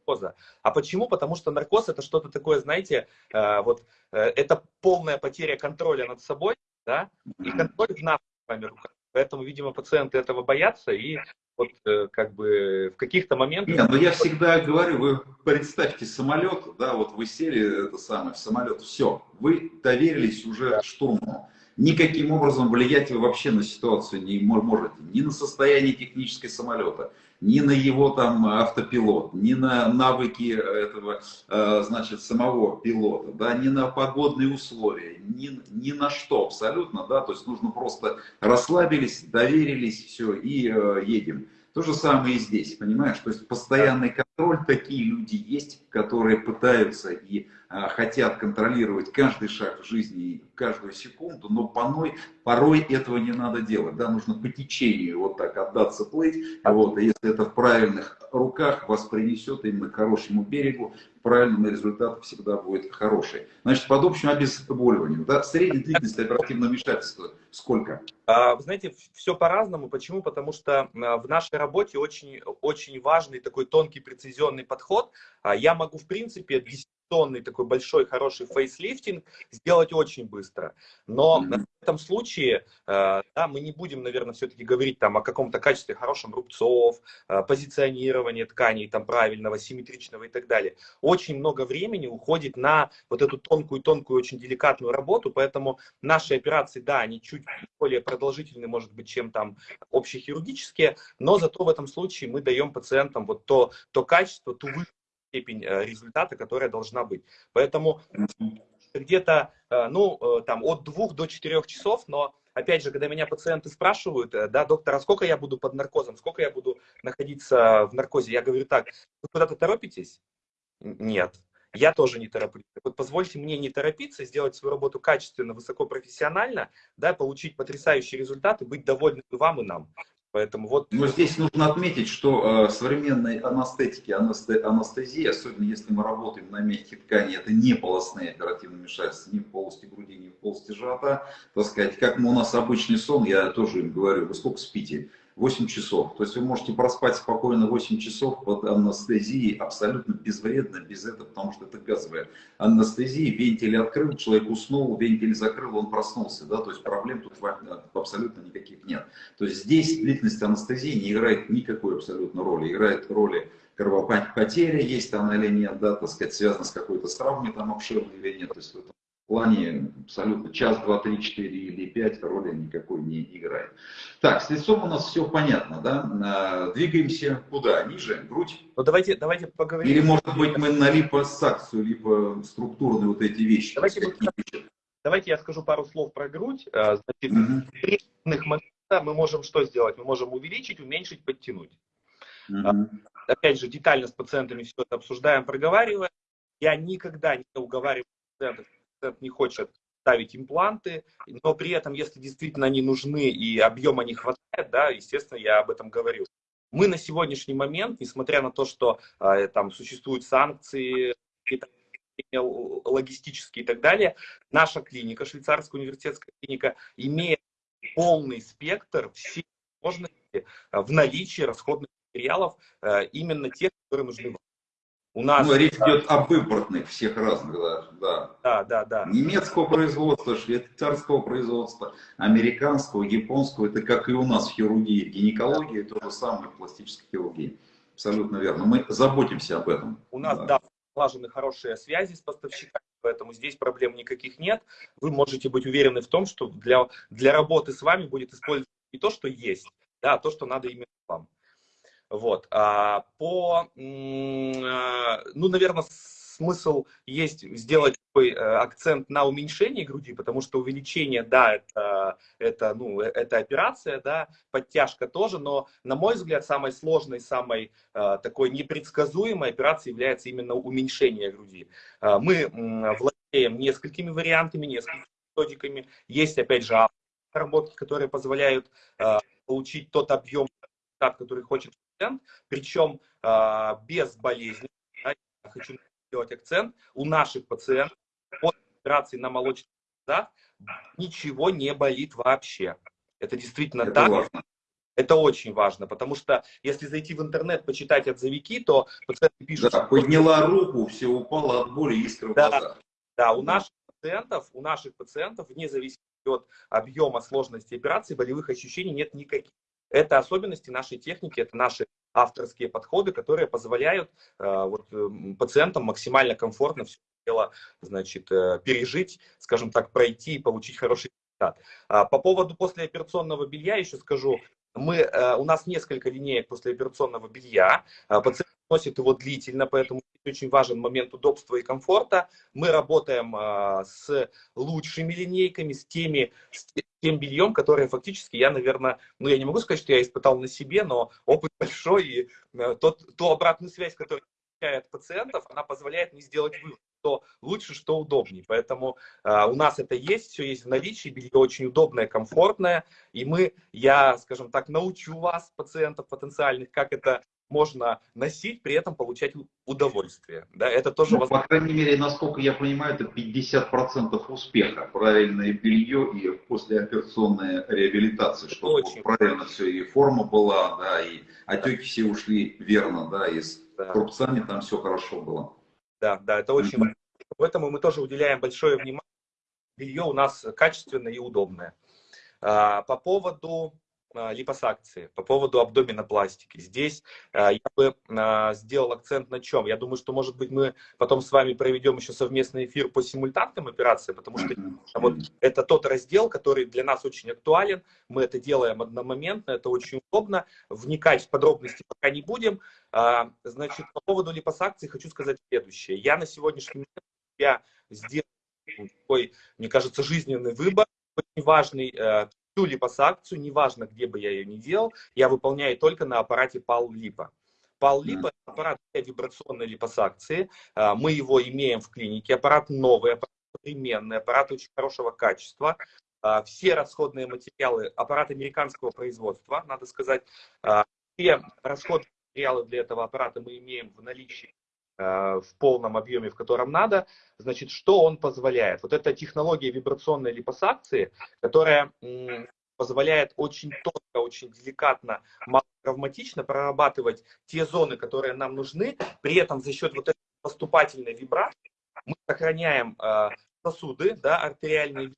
наркоза. А почему? Потому что наркоз это что-то такое, знаете, э, вот э, это полная потеря контроля над собой, да, и контроль в наших с вами руках. Поэтому, видимо, пациенты этого боятся и вот э, как бы в каких-то моментах... Нет, но я всегда говорю, вы представьте самолет, да, вот вы сели это самое, в самолет, все, вы доверились уже штурму. Никаким образом влиять вы вообще на ситуацию не можете, ни на состояние технической самолета, ни на его там автопилот, ни на навыки этого, э, значит, самого пилота, да, ни на погодные условия, ни, ни на что абсолютно, да, то есть нужно просто расслабились, доверились, все, и э, едем. То же самое и здесь, понимаешь? То есть постоянный контроль, такие люди есть, которые пытаются и а, хотят контролировать каждый шаг в жизни, каждую секунду, но порой, порой этого не надо делать. Да? Нужно по течению вот так отдаться плыть. Вот, и если это в правильных руках, вас принесет именно к хорошему берегу, правильный результат всегда будет хороший. Значит, под общим обезболиванием, да, средняя длительность оперативного вмешательства сколько? А, вы знаете, все по-разному. Почему? Потому что а, в нашей работе очень, очень важный такой тонкий, прецизионный подход. А, я могу, в принципе, 10 тонный такой большой хороший фейслифтинг сделать очень быстро. Но mm-hmm. в этом случае э, да, мы не будем, наверное, все-таки говорить там о каком-то качестве хорошем рубцов, э, позиционирования тканей там правильного, симметричного и так далее. Очень много времени уходит на вот эту тонкую-тонкую, очень деликатную работу, поэтому наши операции, да, они чуть более продолжительны, может быть, чем там общехирургические, но зато в этом случае мы даем пациентам вот то, то качество, ту степень э, результата, которая должна быть. Поэтому где-то, э, ну, э, там, от двух до четырех часов, но, опять же, когда меня пациенты спрашивают, да, доктор, а сколько я буду под наркозом, сколько я буду находиться в наркозе, я говорю так, вы куда-то торопитесь? Нет. я тоже не тороплюсь. Вот позвольте мне не торопиться, сделать свою работу качественно, высокопрофессионально, да, получить потрясающие результаты, быть довольным и вам, и нам. Поэтому вот... Но здесь нужно отметить, что э, современной анестетики, анестезии, особенно если мы работаем на мягкой ткани, это не полостные оперативные вмешательства ни в полости груди, ни в полости живота. Так сказать, как мы, у нас обычный сон, я тоже им говорю, вы сколько спите? 8 часов. То есть вы можете проспать спокойно 8 часов под анестезией, абсолютно безвредно, без этого, потому что это газовая анестезия. Вентиль открыл, человек уснул, вентиль закрыл, он проснулся. Да? То есть проблем тут абсолютно никаких нет. То есть здесь длительность анестезии не играет никакой абсолютно роли. Играет роли кровопотеря, есть она или нет, да, так сказать, связана с какой-то травмой там обширной или нет. То есть в плане абсолютно час, два, три, четыре или пять роли никакой не играет. Так, с лицом у нас все понятно, да? А, двигаемся куда? Ниже, грудь? Ну давайте, давайте поговорим. Или может быть мы на липосакцию, либо структурные вот эти вещи. Давайте, давайте я скажу пару слов про грудь. А, значит, угу. в моментах мы можем что сделать? Мы можем увеличить, уменьшить, подтянуть. Угу. Опять же, детально с пациентами все это обсуждаем, проговариваем. Я никогда не уговариваю пациентов пациент не хочет ставить импланты, но при этом, если действительно они нужны и объема не хватает, да, естественно, я об этом говорю. Мы на сегодняшний момент, несмотря на то, что э, там существуют санкции, логистические и так далее, наша клиника, швейцарская университетская клиника, имеет полный спектр всех возможностей в наличии расходных материалов, э, именно тех, которые нужны вам. У нас... Ну, речь идет об импортных всех разных даже, да. Да, да, да. Немецкого производства, швейцарского производства, американского, японского. Это как и у нас в хирургии, в гинекологии, то же самое в пластической хирургии. Абсолютно верно. Мы заботимся об этом. У нас, да, да налажены хорошие связи с поставщиками, поэтому здесь проблем никаких нет. Вы можете быть уверены в том, что для, для работы с вами будет использоваться не то, что есть, да, а то, что надо именно вам. Вот. А по, а, ну, наверное, смысл есть сделать такой э, акцент на уменьшении груди, потому что увеличение, да, это, это, ну, э, это операция, да, подтяжка тоже, но, на мой взгляд, самой сложной, самой э, такой непредсказуемой операцией является именно уменьшение груди. Мы владеем несколькими вариантами, несколькими методиками. Есть, опять же, работки, которые позволяют получить тот объем, который хочет пациент, причем э, без болезни. Да, я хочу сделать акцент. У наших пациентов после операции на молочных глазах ничего не болит вообще. Это действительно Это так. Важно. Это очень важно, потому что если зайти в интернет, почитать отзывики, то пациенты пишут... Да, подняла руку, все упало от боли, искры да, глазах. Да, у наших пациентов, у наших пациентов, вне зависимости от объема сложности операции, болевых ощущений нет никаких. Это особенности нашей техники, это наши авторские подходы, которые позволяют э, вот, эм, пациентам максимально комфортно все дело значит, э, пережить, скажем так, пройти и получить хороший результат. А по поводу послеоперационного белья еще скажу, мы, э, у нас несколько линеек послеоперационного белья. А пациент носит его длительно, поэтому очень важен момент удобства и комфорта. Мы работаем а, с лучшими линейками, с, теми, с тем бельем, которое фактически я, наверное, ну я не могу сказать, что я испытал на себе, но опыт большой, и тот, ту обратную связь, которую получает пациентов, она позволяет мне сделать вывод, что лучше, что удобнее. Поэтому э, у нас это есть, все есть в наличии, белье очень удобное, комфортное, и мы, я, скажем так, научу вас, пациентов потенциальных, как это можно носить, при этом получать удовольствие. Да, это тоже ну, возможно. По крайней мере, насколько я понимаю, это 50% успеха. Правильное белье и послеоперационная реабилитация, чтобы Очень правильно все, и форма была, да, и отеки все ушли верно, да, и с да. корпусами там все хорошо было. Да, да, это очень важно. Поэтому мы тоже уделяем большое внимание. Белье у нас качественное и удобное. А, по поводу липосакции, по поводу абдоминопластики. Здесь а, я бы а, сделал акцент на чем? Я думаю, что, может быть, мы потом с вами проведем еще совместный эфир по симультантным операциям, потому что вот это тот раздел, который для нас очень актуален. Мы это делаем одномоментно, это очень удобно. Вникать в подробности пока не будем. Значит, по поводу липосакции хочу сказать следующее. Я на сегодняшний момент я сделал такой, мне кажется, жизненный выбор, очень важный всю липосакцию, неважно, где бы я ее ни делал, я выполняю только на аппарате PAL Lipo. Пал-липо – аппарат для вибрационной липосакции. Мы его имеем в клинике. Аппарат новый, аппарат современный, аппарат очень хорошего качества. Все расходные материалы, аппарат американского производства, надо сказать. Все расходные материалы для этого аппарата мы имеем в наличии в полном объеме, в котором надо. Значит, что он позволяет? Вот эта технология вибрационной липосакции, которая позволяет очень тонко, очень деликатно, травматично прорабатывать те зоны, которые нам нужны. При этом за счет вот этой поступательной вибрации мы сохраняем э, сосуды, да, артериальные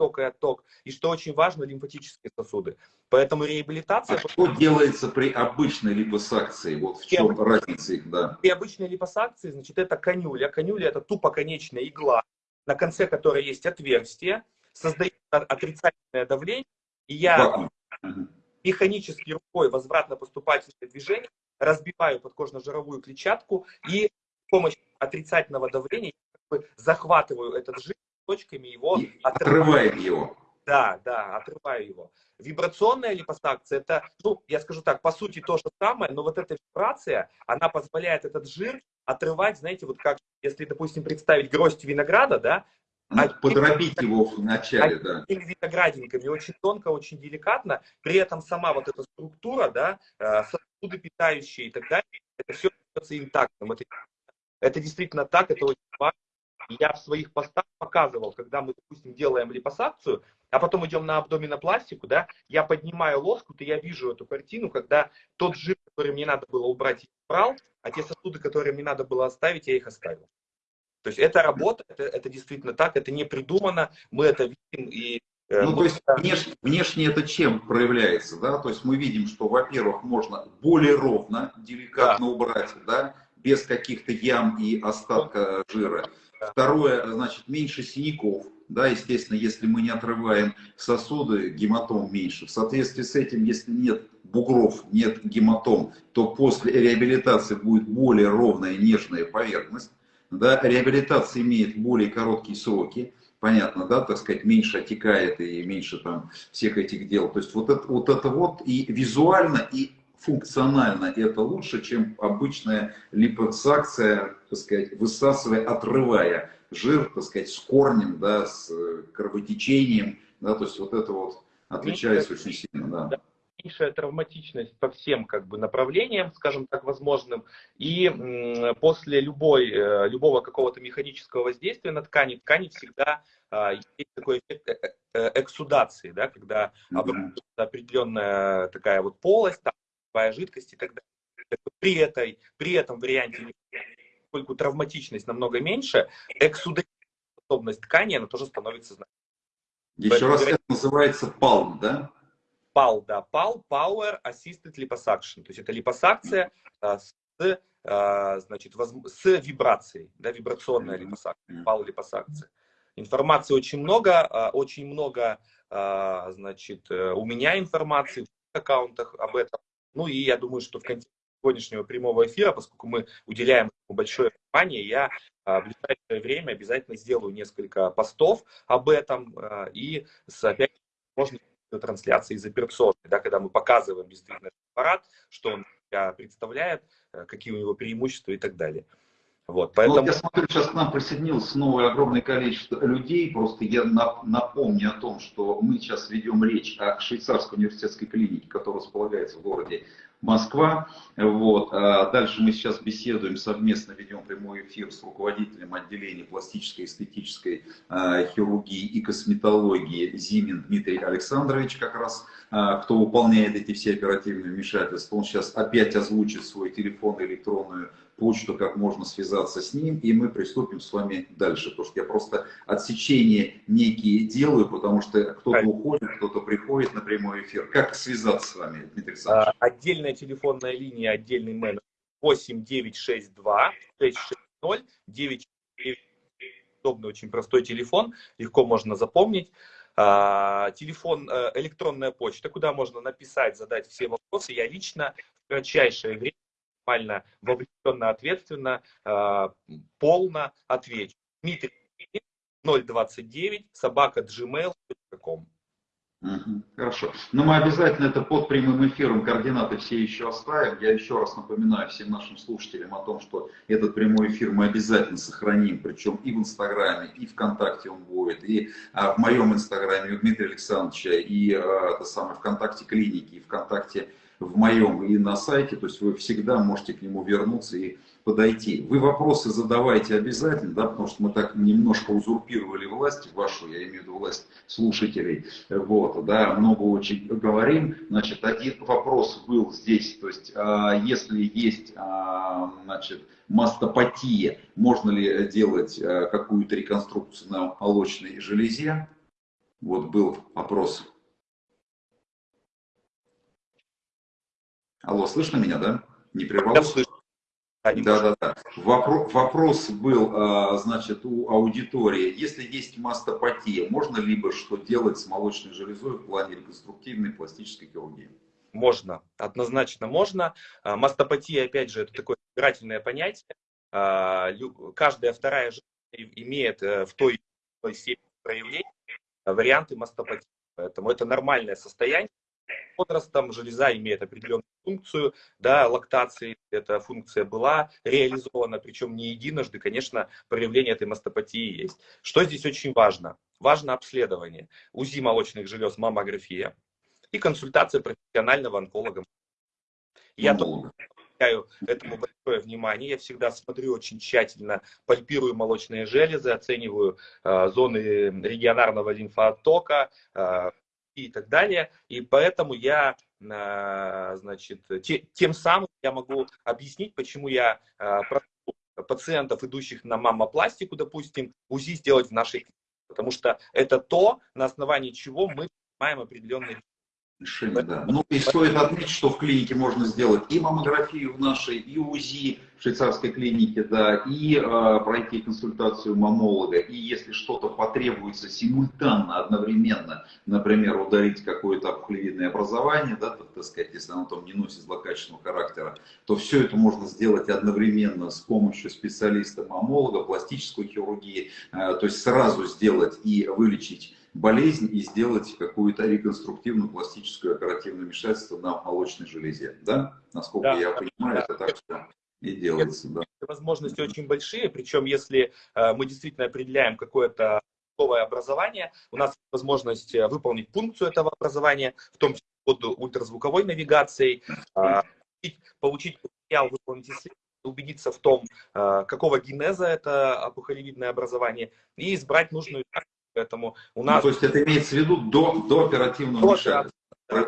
ток и отток, и что очень важно, лимфатические сосуды. Поэтому реабилитация... А что делается при обычной липосакции? Вот в чем при разница их, да? При обычной липосакции, значит, это конюля. Конюля это тупоконечная игла, на конце которой есть отверстие, создает отрицательное давление, и я механически рукой возвратно-поступательное движение разбиваю подкожно-жировую клетчатку и с помощью отрицательного давления захватываю этот жир точками его и отрываю. его. Да, да, отрываю его. Вибрационная липосакция, это, ну, я скажу так, по сути то же самое, но вот эта вибрация, она позволяет этот жир отрывать, знаете, вот как, если, допустим, представить гроздь винограда, да, ну, подробить его в начале, да. виноградинками, очень тонко, очень деликатно. При этом сама вот эта структура, да, э, сосуды питающие и так далее, это все остается интактным. Это, это действительно так, это очень важно. Я в своих постах показывал, когда мы, допустим, делаем липосакцию, а потом идем на абдоминопластику, да, я поднимаю лоскут, и я вижу эту картину, когда тот жир, который мне надо было убрать, я убрал, а те сосуды, которые мне надо было оставить, я их оставил. То есть это работа, это, это действительно так, это не придумано, мы это видим и э, ну, то есть внешне, внешне это чем проявляется, да? То есть мы видим, что, во-первых, можно более ровно, деликатно да. убрать, да, без каких-то ям и остатка жира. Второе, значит, меньше синяков, да, естественно, если мы не отрываем сосуды, гематом меньше. В соответствии с этим, если нет бугров, нет гематом, то после реабилитации будет более ровная, нежная поверхность да, реабилитация имеет более короткие сроки, понятно, да, так сказать, меньше отекает и меньше там всех этих дел. То есть вот это вот, это вот и визуально, и функционально это лучше, чем обычная липосакция, так сказать, высасывая, отрывая жир, так сказать, с корнем, да, с кровотечением, да, то есть вот это вот отличается очень сильно, да меньшая травматичность по всем как бы направлениям, скажем так, возможным. И после любой, э, любого какого-то механического воздействия на ткани, ткани всегда а, есть такой эффект э, э, эксудации, да, когда образуется определенная такая вот полость, там, жидкость и так далее. При, этой, при этом варианте, поскольку травматичность намного меньше, эксудативная способность ткани, она тоже становится значительной. Еще раз, это называется палм, да? PAL, да, PAL, Power Assisted Liposuction. То есть это липосакция а, с, а, значит, воз, с вибрацией, да, вибрационная липосакция, PAL липосакция. Информации очень много, а, очень много, а, значит, э, у меня информации в аккаунтах об этом. Ну и я думаю, что в контексте сегодняшнего прямого эфира, поскольку мы уделяем большое внимание, я а, в ближайшее время обязательно сделаю несколько постов об этом и с, опять можно трансляции из операционной, да, когда мы показываем действительно аппарат, что он представляет, э, какие у него преимущества и так далее. Вот, поэтому... Ну, я смотрю, сейчас к нам присоединилось снова огромное количество людей. Просто я напомню о том, что мы сейчас ведем речь о швейцарской университетской клинике, которая располагается в городе Москва. Вот. А дальше мы сейчас беседуем, совместно ведем прямой эфир с руководителем отделения пластической, эстетической э, хирургии и косметологии Зимин Дмитрий Александрович, как раз, э, кто выполняет эти все оперативные вмешательства. Он сейчас опять озвучит свой телефон и электронную почту, как можно связаться с ним, и мы приступим с вами дальше. Потому что я просто отсечения некие делаю, потому что кто-то уходит, кто-то приходит на прямой эфир. Как связаться с вами, Дмитрий Александрович? А, отдельная телефонная линия, отдельный менеджер 8962 660 9 удобный, очень простой телефон, легко можно запомнить. А, телефон, э, электронная почта, куда можно написать, задать все вопросы. Я лично в кратчайшее время максимально вовлеченно, ответственно, а, полно отвечу. Дмитрий 029 собака gmail.com. Угу, хорошо. Но мы обязательно это под прямым эфиром координаты все еще оставим. Я еще раз напоминаю всем нашим слушателям о том, что этот прямой эфир мы обязательно сохраним, причем и в Инстаграме, и ВКонтакте он будет, и а, в моем Инстаграме у Дмитрия Александровича, и а, это самое ВКонтакте клиники, и ВКонтакте в моем и на сайте. То есть вы всегда можете к нему вернуться и подойти. Вы вопросы задавайте обязательно, да, потому что мы так немножко узурпировали власть вашу, я имею в виду власть слушателей, вот, да, много очень говорим. Значит, один вопрос был здесь, то есть, а, если есть, а, значит, мастопатия, можно ли делать а, какую-то реконструкцию на молочной железе? Вот был вопрос. Алло, слышно меня, да? Не прервался? Да, да, да. Вопрос, вопрос был, а, значит, у аудитории. Если есть мастопатия, можно либо что делать с молочной железой в плане реконструктивной пластической хирургии? Можно, однозначно можно. А, мастопатия, опять же, это такое избирательное понятие. А, каждая вторая женщина имеет э, в той или иной степени проявления варианты мастопатии. Поэтому это нормальное состояние возрастом железа имеет определенную функцию, да, лактации эта функция была реализована, причем не единожды, конечно, проявление этой мастопатии есть. Что здесь очень важно? Важно обследование. УЗИ молочных желез, маммография и консультация профессионального онколога. Я тоже уделяю этому большое внимание. Я всегда смотрю очень тщательно, пальпирую молочные железы, оцениваю э, зоны регионарного лимфоотока, э, и так далее. И поэтому я, а, значит, те, тем самым я могу объяснить, почему я а, пациентов, идущих на мамопластику, допустим, УЗИ сделать в нашей клинике. Потому что это то, на основании чего мы принимаем определенные решение, да. Ну и стоит отметить, что в клинике можно сделать и маммографию в нашей, и УЗИ в швейцарской клинике, да, и э, пройти консультацию мамолога. И если что-то потребуется симультанно, одновременно, например, ударить какое-то опухолевидное образование, да, так, так сказать, если оно там не носит злокачественного характера, то все это можно сделать одновременно с помощью специалиста-мамолога, пластической хирургии, э, то есть сразу сделать и вылечить болезнь и сделать какую-то реконструктивную пластическую оперативное вмешательство на молочной железе. Да? Насколько да, я понимаю, да. это так что и делается. Да. Возможности очень большие, причем если э, мы действительно определяем какое-то новое образование, у нас есть возможность э, выполнить функцию этого образования, в том числе под ультразвуковой навигацией, э, получить материал, выполнить исследование, убедиться в том, э, какого генеза это опухолевидное образование, и избрать нужную Поэтому у нас... Ну, то есть это имеется в виду до, до оперативного вмешательства.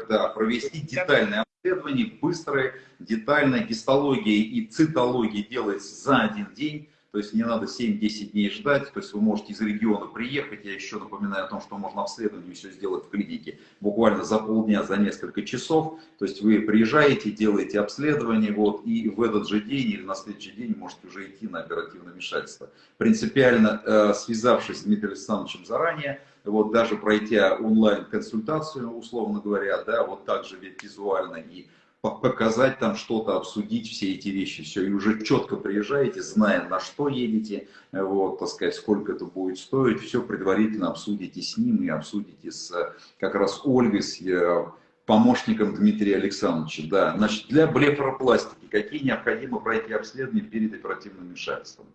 Да, провести детальное обследование, быстрое, детальное, гистология и цитология делается за один день то есть не надо 7-10 дней ждать, то есть вы можете из региона приехать, я еще напоминаю о том, что можно обследование все сделать в клинике буквально за полдня, за несколько часов, то есть вы приезжаете, делаете обследование, вот, и в этот же день или на следующий день можете уже идти на оперативное вмешательство. Принципиально э, связавшись с Дмитрием Александровичем заранее, вот даже пройдя онлайн-консультацию, условно говоря, да, вот также ведь визуально и показать там что-то, обсудить все эти вещи, все, и уже четко приезжаете, зная, на что едете, вот, так сказать, сколько это будет стоить, все предварительно обсудите с ним и обсудите с как раз Ольгой, с э, помощником Дмитрия Александровича. Да. Значит, для блефоропластики какие необходимо пройти обследования перед оперативным вмешательством?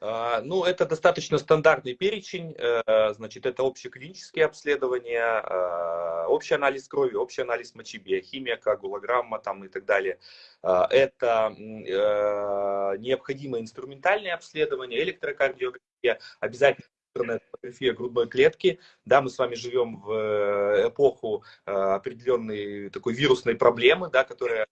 А, ну, это достаточно стандартный перечень, э, значит, это общеклинические обследования, а, общий анализ крови, общий анализ мочи, биохимия, коагулограмма там и так далее. А, это э, необходимое инструментальное обследование, электрокардиография, обязательно фотография грудной клетки. Да, мы с вами живем в э, эпоху определенной такой вирусной проблемы, да, которая,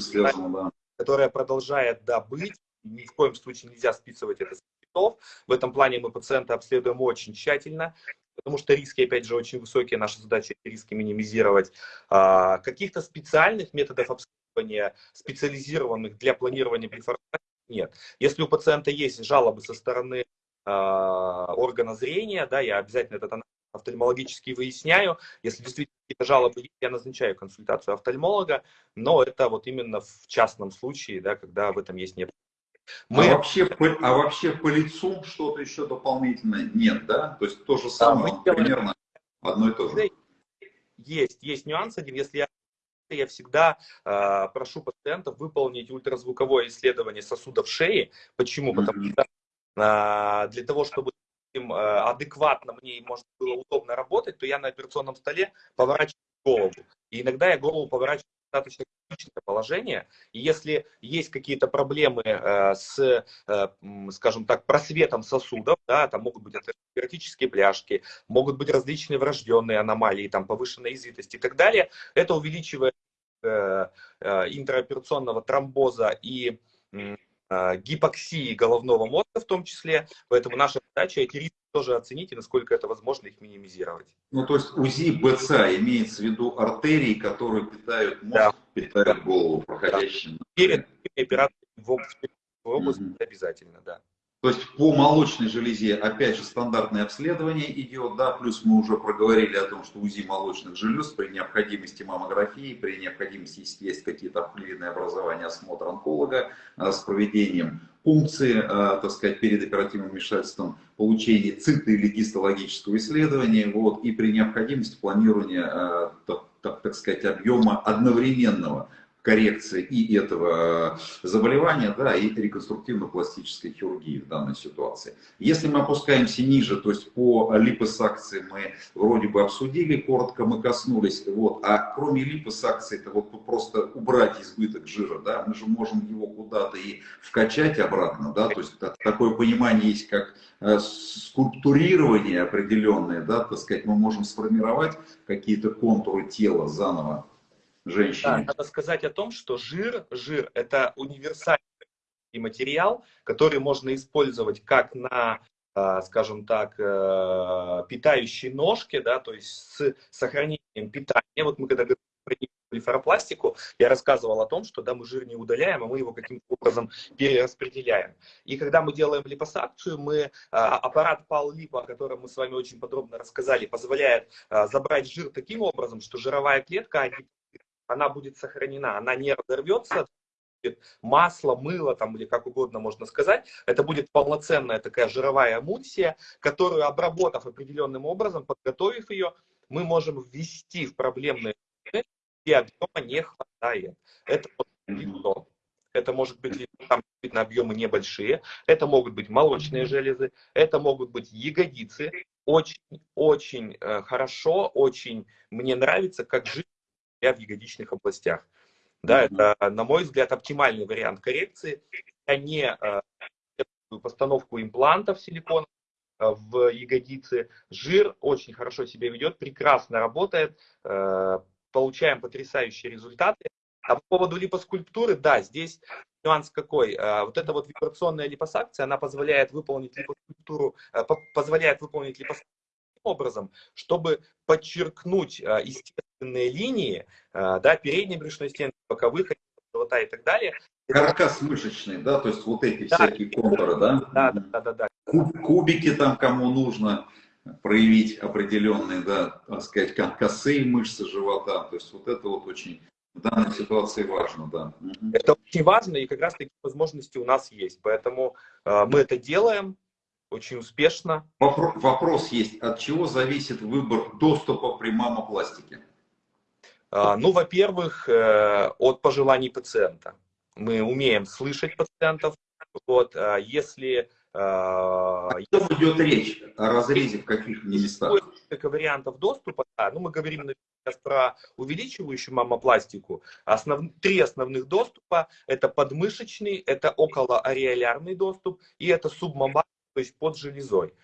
связана, да. которая продолжает да, быть ни в коем случае нельзя списывать это с цветов. В этом плане мы пациента обследуем очень тщательно, потому что риски, опять же, очень высокие. Наша задача риски минимизировать. А, каких-то специальных методов обследования, специализированных для планирования блефорации нет. Если у пациента есть жалобы со стороны а, органа зрения, да, я обязательно этот офтальмологически выясняю. Если действительно какие-то жалобы есть, я назначаю консультацию офтальмолога, но это вот именно в частном случае, да, когда в этом есть необходимость. Мы... А, вообще, а вообще по лицу что-то еще дополнительно нет, да? То есть то же самое, да, мы примерно... Одно и то же. Есть, есть нюанс один. Если я я всегда э, прошу пациентов выполнить ультразвуковое исследование сосудов шеи. Почему? Потому что э, для того, чтобы им, э, адекватно мне можно было удобно работать, то я на операционном столе поворачиваю голову. И иногда я голову поворачиваю достаточно положение. И если есть какие-то проблемы э, с, э, скажем так, просветом сосудов, да, там могут быть атеросклеротические бляшки, могут быть различные врожденные аномалии, там повышенная извитость и так далее, это увеличивает э, э, интраоперационного тромбоза и гипоксии головного мозга в том числе. Поэтому наша задача эти риски тоже оценить и насколько это возможно их минимизировать. Ну, то есть УЗИ БЦА имеется в виду артерии, которые питают мозг, да. питают голову проходящим. Да. Перед операцией в области угу. обязательно, да. То есть по молочной железе, опять же, стандартное обследование идет, да, плюс мы уже проговорили о том, что УЗИ молочных желез при необходимости маммографии, при необходимости, если есть какие-то обклеенные образования, осмотр онколога а, с проведением пункции, а, так сказать, перед оперативным вмешательством, получение цито- или гистологического исследования, вот, и при необходимости планирования, так, так, так сказать, объема одновременного коррекции и этого заболевания, да, и реконструктивно-пластической хирургии в данной ситуации. Если мы опускаемся ниже, то есть по липосакции мы вроде бы обсудили, коротко мы коснулись, вот, а кроме липосакции, это вот просто убрать избыток жира, да, мы же можем его куда-то и вкачать обратно, да, то есть такое понимание есть, как э, скульптурирование определенное, да, так сказать, мы можем сформировать какие-то контуры тела заново, женщине. Да, надо сказать о том, что жир, жир это универсальный материал, который можно использовать как на а, скажем так, э, питающие ножки, да, то есть с сохранением питания. Вот мы когда говорили про блефаропластику, я рассказывал о том, что да, мы жир не удаляем, а мы его каким-то образом перераспределяем. И когда мы делаем липосакцию, мы, а, аппарат пал-липа, о котором мы с вами очень подробно рассказали, позволяет а, забрать жир таким образом, что жировая клетка она будет сохранена, она не разорвется, масло, мыло там или как угодно можно сказать, это будет полноценная такая жировая эмульсия, которую обработав определенным образом, подготовив ее, мы можем ввести в проблемные где объема не хватает. Это лицо. Это может быть там на объемы небольшие, это могут быть молочные железы, это могут быть ягодицы. Очень-очень э, хорошо, очень мне нравится, как жить в ягодичных областях. Да, это, на мой взгляд, оптимальный вариант коррекции. Я не э, постановку имплантов силикона э, в ягодицы. Жир очень хорошо себя ведет, прекрасно работает, э, получаем потрясающие результаты. А по поводу липоскульптуры, да, здесь нюанс какой. Вот эта вот вибрационная липосакция, она позволяет выполнить липоскульптуру, позволяет выполнить липосакцию образом, чтобы подчеркнуть а, естественные линии, а, да, передней брюшной стенки, боковых живота и так далее. Каркас мышечный, да, то есть вот эти да, всякие контуры, да? Да, да, да, да. Кубики там, кому нужно проявить определенные, да, так сказать, косые мышцы живота, то есть вот это вот очень в данной ситуации важно, да. Это очень важно, и как раз такие возможности у нас есть, поэтому э, мы это делаем, очень успешно. Вопрос есть, от чего зависит выбор доступа при мамопластике? А, ну, во-первых, э, от пожеланий пациента. Мы умеем слышать пациентов. Вот, а, если... А, о чем идет речь? О разрезе в каких местах? Несколько вариантов доступа. Да, ну, мы говорим сейчас про увеличивающую мамопластику. Основ... Три основных доступа. Это подмышечный, это околоареолярный доступ и это субмамарный то есть под железой.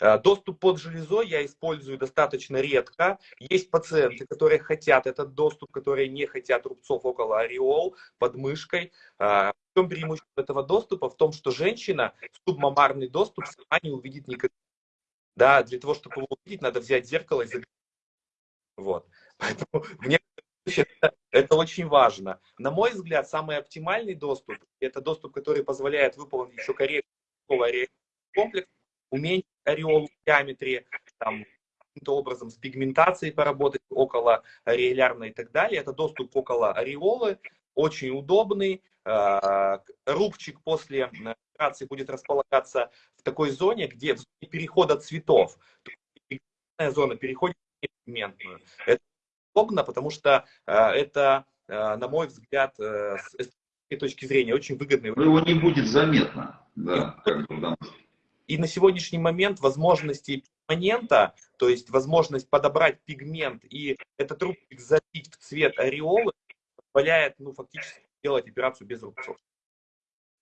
Э, доступ под железой я использую достаточно редко. Есть пациенты, которые хотят этот доступ, которые не хотят рубцов около ореол, под мышкой. Э, в чем преимущество этого доступа? В том, что женщина субмамарный доступ сама не увидит никогда. Да, для того, чтобы его увидеть, надо взять зеркало и заглянуть. Вот. Поэтому мне это, это очень важно. На мой взгляд, самый оптимальный доступ – это доступ, который позволяет выполнить еще коррекцию комплекс, уменьшить ореол в диаметре, там, каким-то образом с пигментацией поработать около ореолярной и так далее. Это доступ около ореолы, очень удобный. А, рубчик после операции будет располагаться в такой зоне, где в зоне перехода цветов. Зона переходит пигментную. Это удобно, потому что э, это, э, на мой взгляд, э, с эстетической точки зрения очень выгодный. Но его не будет заметно, да, как бы, И на сегодняшний момент возможности перманента, то есть возможность подобрать пигмент и этот рубчик забить в цвет ореолы, позволяет ну, фактически делать операцию без рубцов.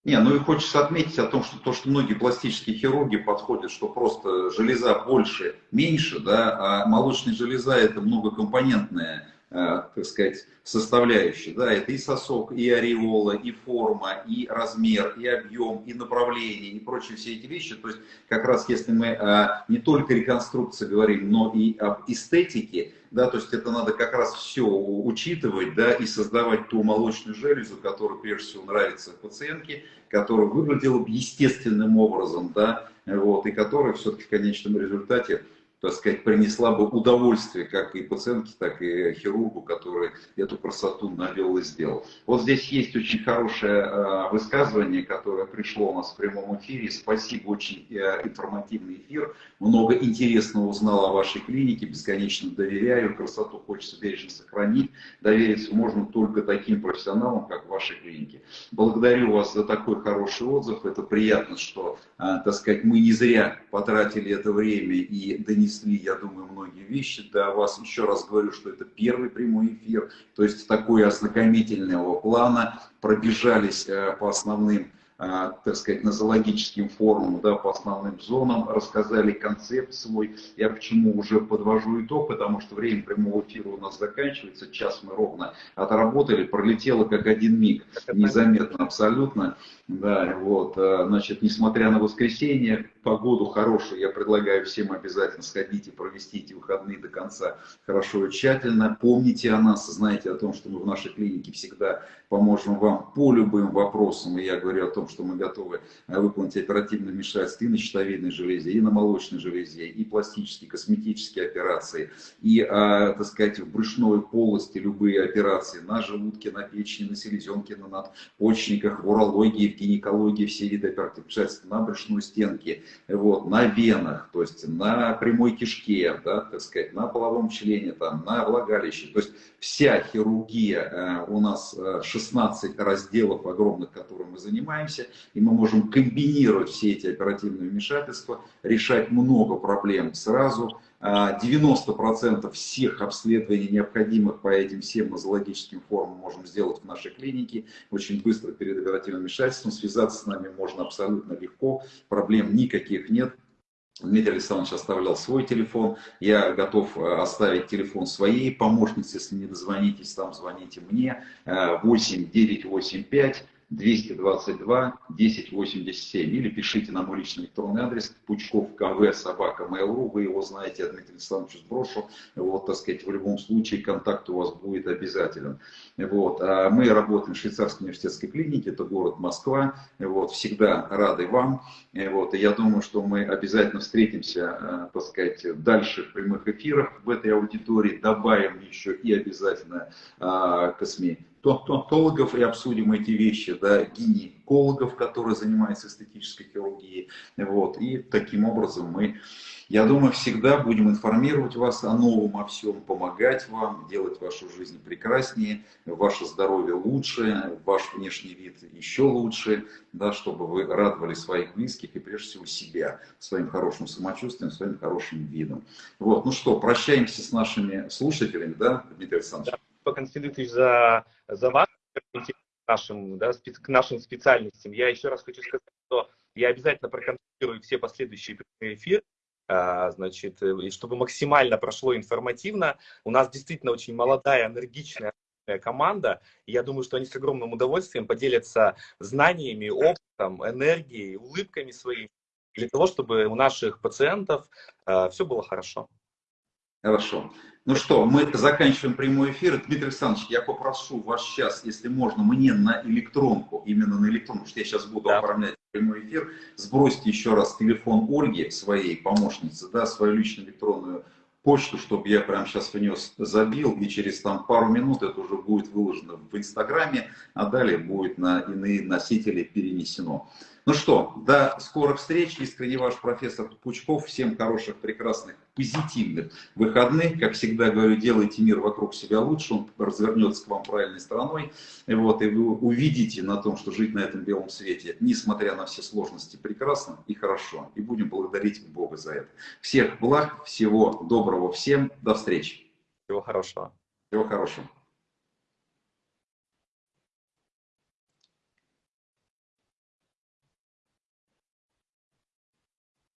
Не, ну и хочется отметить о том, что то, что многие пластические хирурги подходят, что просто железа больше, меньше, да, а молочная железа это многокомпонентная так сказать, составляющие. Да, это и сосок, и ореола, и форма, и размер, и объем, и направление, и прочие все эти вещи. То есть как раз если мы э, не только реконструкции говорим, но и об эстетике, да, то есть это надо как раз все учитывать, да, и создавать ту молочную железу, которая прежде всего нравится пациентке, которая выглядела бы естественным образом, да, вот, и которая все-таки в конечном результате так сказать, принесла бы удовольствие как и пациентке, так и хирургу, который эту красоту навел и сделал. Вот здесь есть очень хорошее э, высказывание, которое пришло у нас в прямом эфире. Спасибо, очень э, информативный эфир. Много интересного узнал о вашей клинике, бесконечно доверяю. Красоту хочется бережно сохранить. Довериться можно только таким профессионалам, как в вашей клинике. Благодарю вас за такой хороший отзыв. Это приятно, что, так сказать, мы не зря потратили это время и донесли я думаю, многие вещи до вас. Еще раз говорю, что это первый прямой эфир, то есть такой ознакомительного плана. Пробежались э, по основным а, так сказать, нозологическим форумом, да, по основным зонам, рассказали концепт свой. Я почему уже подвожу итог, потому что время прямого эфира у нас заканчивается, час мы ровно отработали, пролетело как один миг, незаметно абсолютно. Да, вот, а, значит, несмотря на воскресенье, погоду хорошую, я предлагаю всем обязательно сходить и провести эти выходные до конца хорошо и тщательно. Помните о нас, знайте о том, что мы в нашей клинике всегда поможем вам по любым вопросам. И я говорю о том, что мы готовы э, выполнить оперативное вмешательство и на щитовидной железе, и на молочной железе, и пластические, косметические операции, и, а, так сказать, в брюшной полости любые операции на желудке, на печени, на селезенке, на надпочечниках, в урологии, в гинекологии, все виды оперативных вмешательств, на брюшной стенке, вот, на венах, то есть на прямой кишке, да, так сказать, на половом члене, там, на влагалище. То есть вся хирургия э, у нас 16 э, разделов огромных, которыми мы занимаемся, и мы можем комбинировать все эти оперативные вмешательства, решать много проблем сразу. 90% э, всех обследований, необходимых по этим всем нозологическим формам, можем сделать в нашей клинике. Очень быстро перед оперативным вмешательством связаться с нами можно абсолютно легко, проблем никаких нет. Дмитрий Александрович оставлял свой телефон. Я готов э, оставить телефон своей помощницы. Если не дозвонитесь, там звоните мне. 8985 222 1087 или пишите на мой личный электронный адрес пучков кв собака mail.ru, вы его знаете, я Дмитрий Александрович сброшу, вот, так сказать, в любом случае контакт у вас будет обязателен. Вот. А мы работаем в швейцарской университетской клинике, это город Москва, вот, всегда рады вам, вот, и я думаю, что мы обязательно встретимся, э, так сказать, дальше в прямых эфирах в этой аудитории, добавим еще и обязательно а, стоматологов и обсудим эти вещи, да, гинекологов, которые занимаются эстетической хирургией. Вот, и таким образом мы, я думаю, всегда будем информировать вас о новом, о всем, помогать вам, делать вашу жизнь прекраснее, ваше здоровье лучше, ваш внешний вид еще лучше, да, чтобы вы радовали своих близких и прежде всего себя своим хорошим самочувствием, своим хорошим видом. Вот, ну что, прощаемся с нашими слушателями, да, Дмитрий Александрович? Константин Дмитриевич, за, за вас, к нашим, да, к нашим специальностям. Я еще раз хочу сказать, что я обязательно проконтролирую все последующие эфиры, а, значит, чтобы максимально прошло информативно. У нас действительно очень молодая, энергичная команда, и я думаю, что они с огромным удовольствием поделятся знаниями, опытом, энергией, улыбками своими, для того, чтобы у наших пациентов э, все было хорошо. Хорошо. Ну что, мы заканчиваем прямой эфир. Дмитрий Александрович, я попрошу вас сейчас, если можно, мне на электронку, именно на электронку, что я сейчас буду да. оформлять прямой эфир, сбросьте еще раз телефон Ольги, своей помощницы, да, свою личную электронную почту, чтобы я прямо сейчас внес, забил, и через там пару минут это уже будет выложено в Инстаграме, а далее будет на иные носители перенесено. Ну что, до скорых встреч. Искренне ваш профессор Пучков. Всем хороших, прекрасных, позитивных выходных. Как всегда говорю, делайте мир вокруг себя лучше, он развернется к вам правильной стороной. И, вот, и вы увидите на том, что жить на этом белом свете, несмотря на все сложности, прекрасно и хорошо. И будем благодарить Бога за это. Всех благ, всего доброго всем. До встречи. Всего хорошего. Всего хорошего.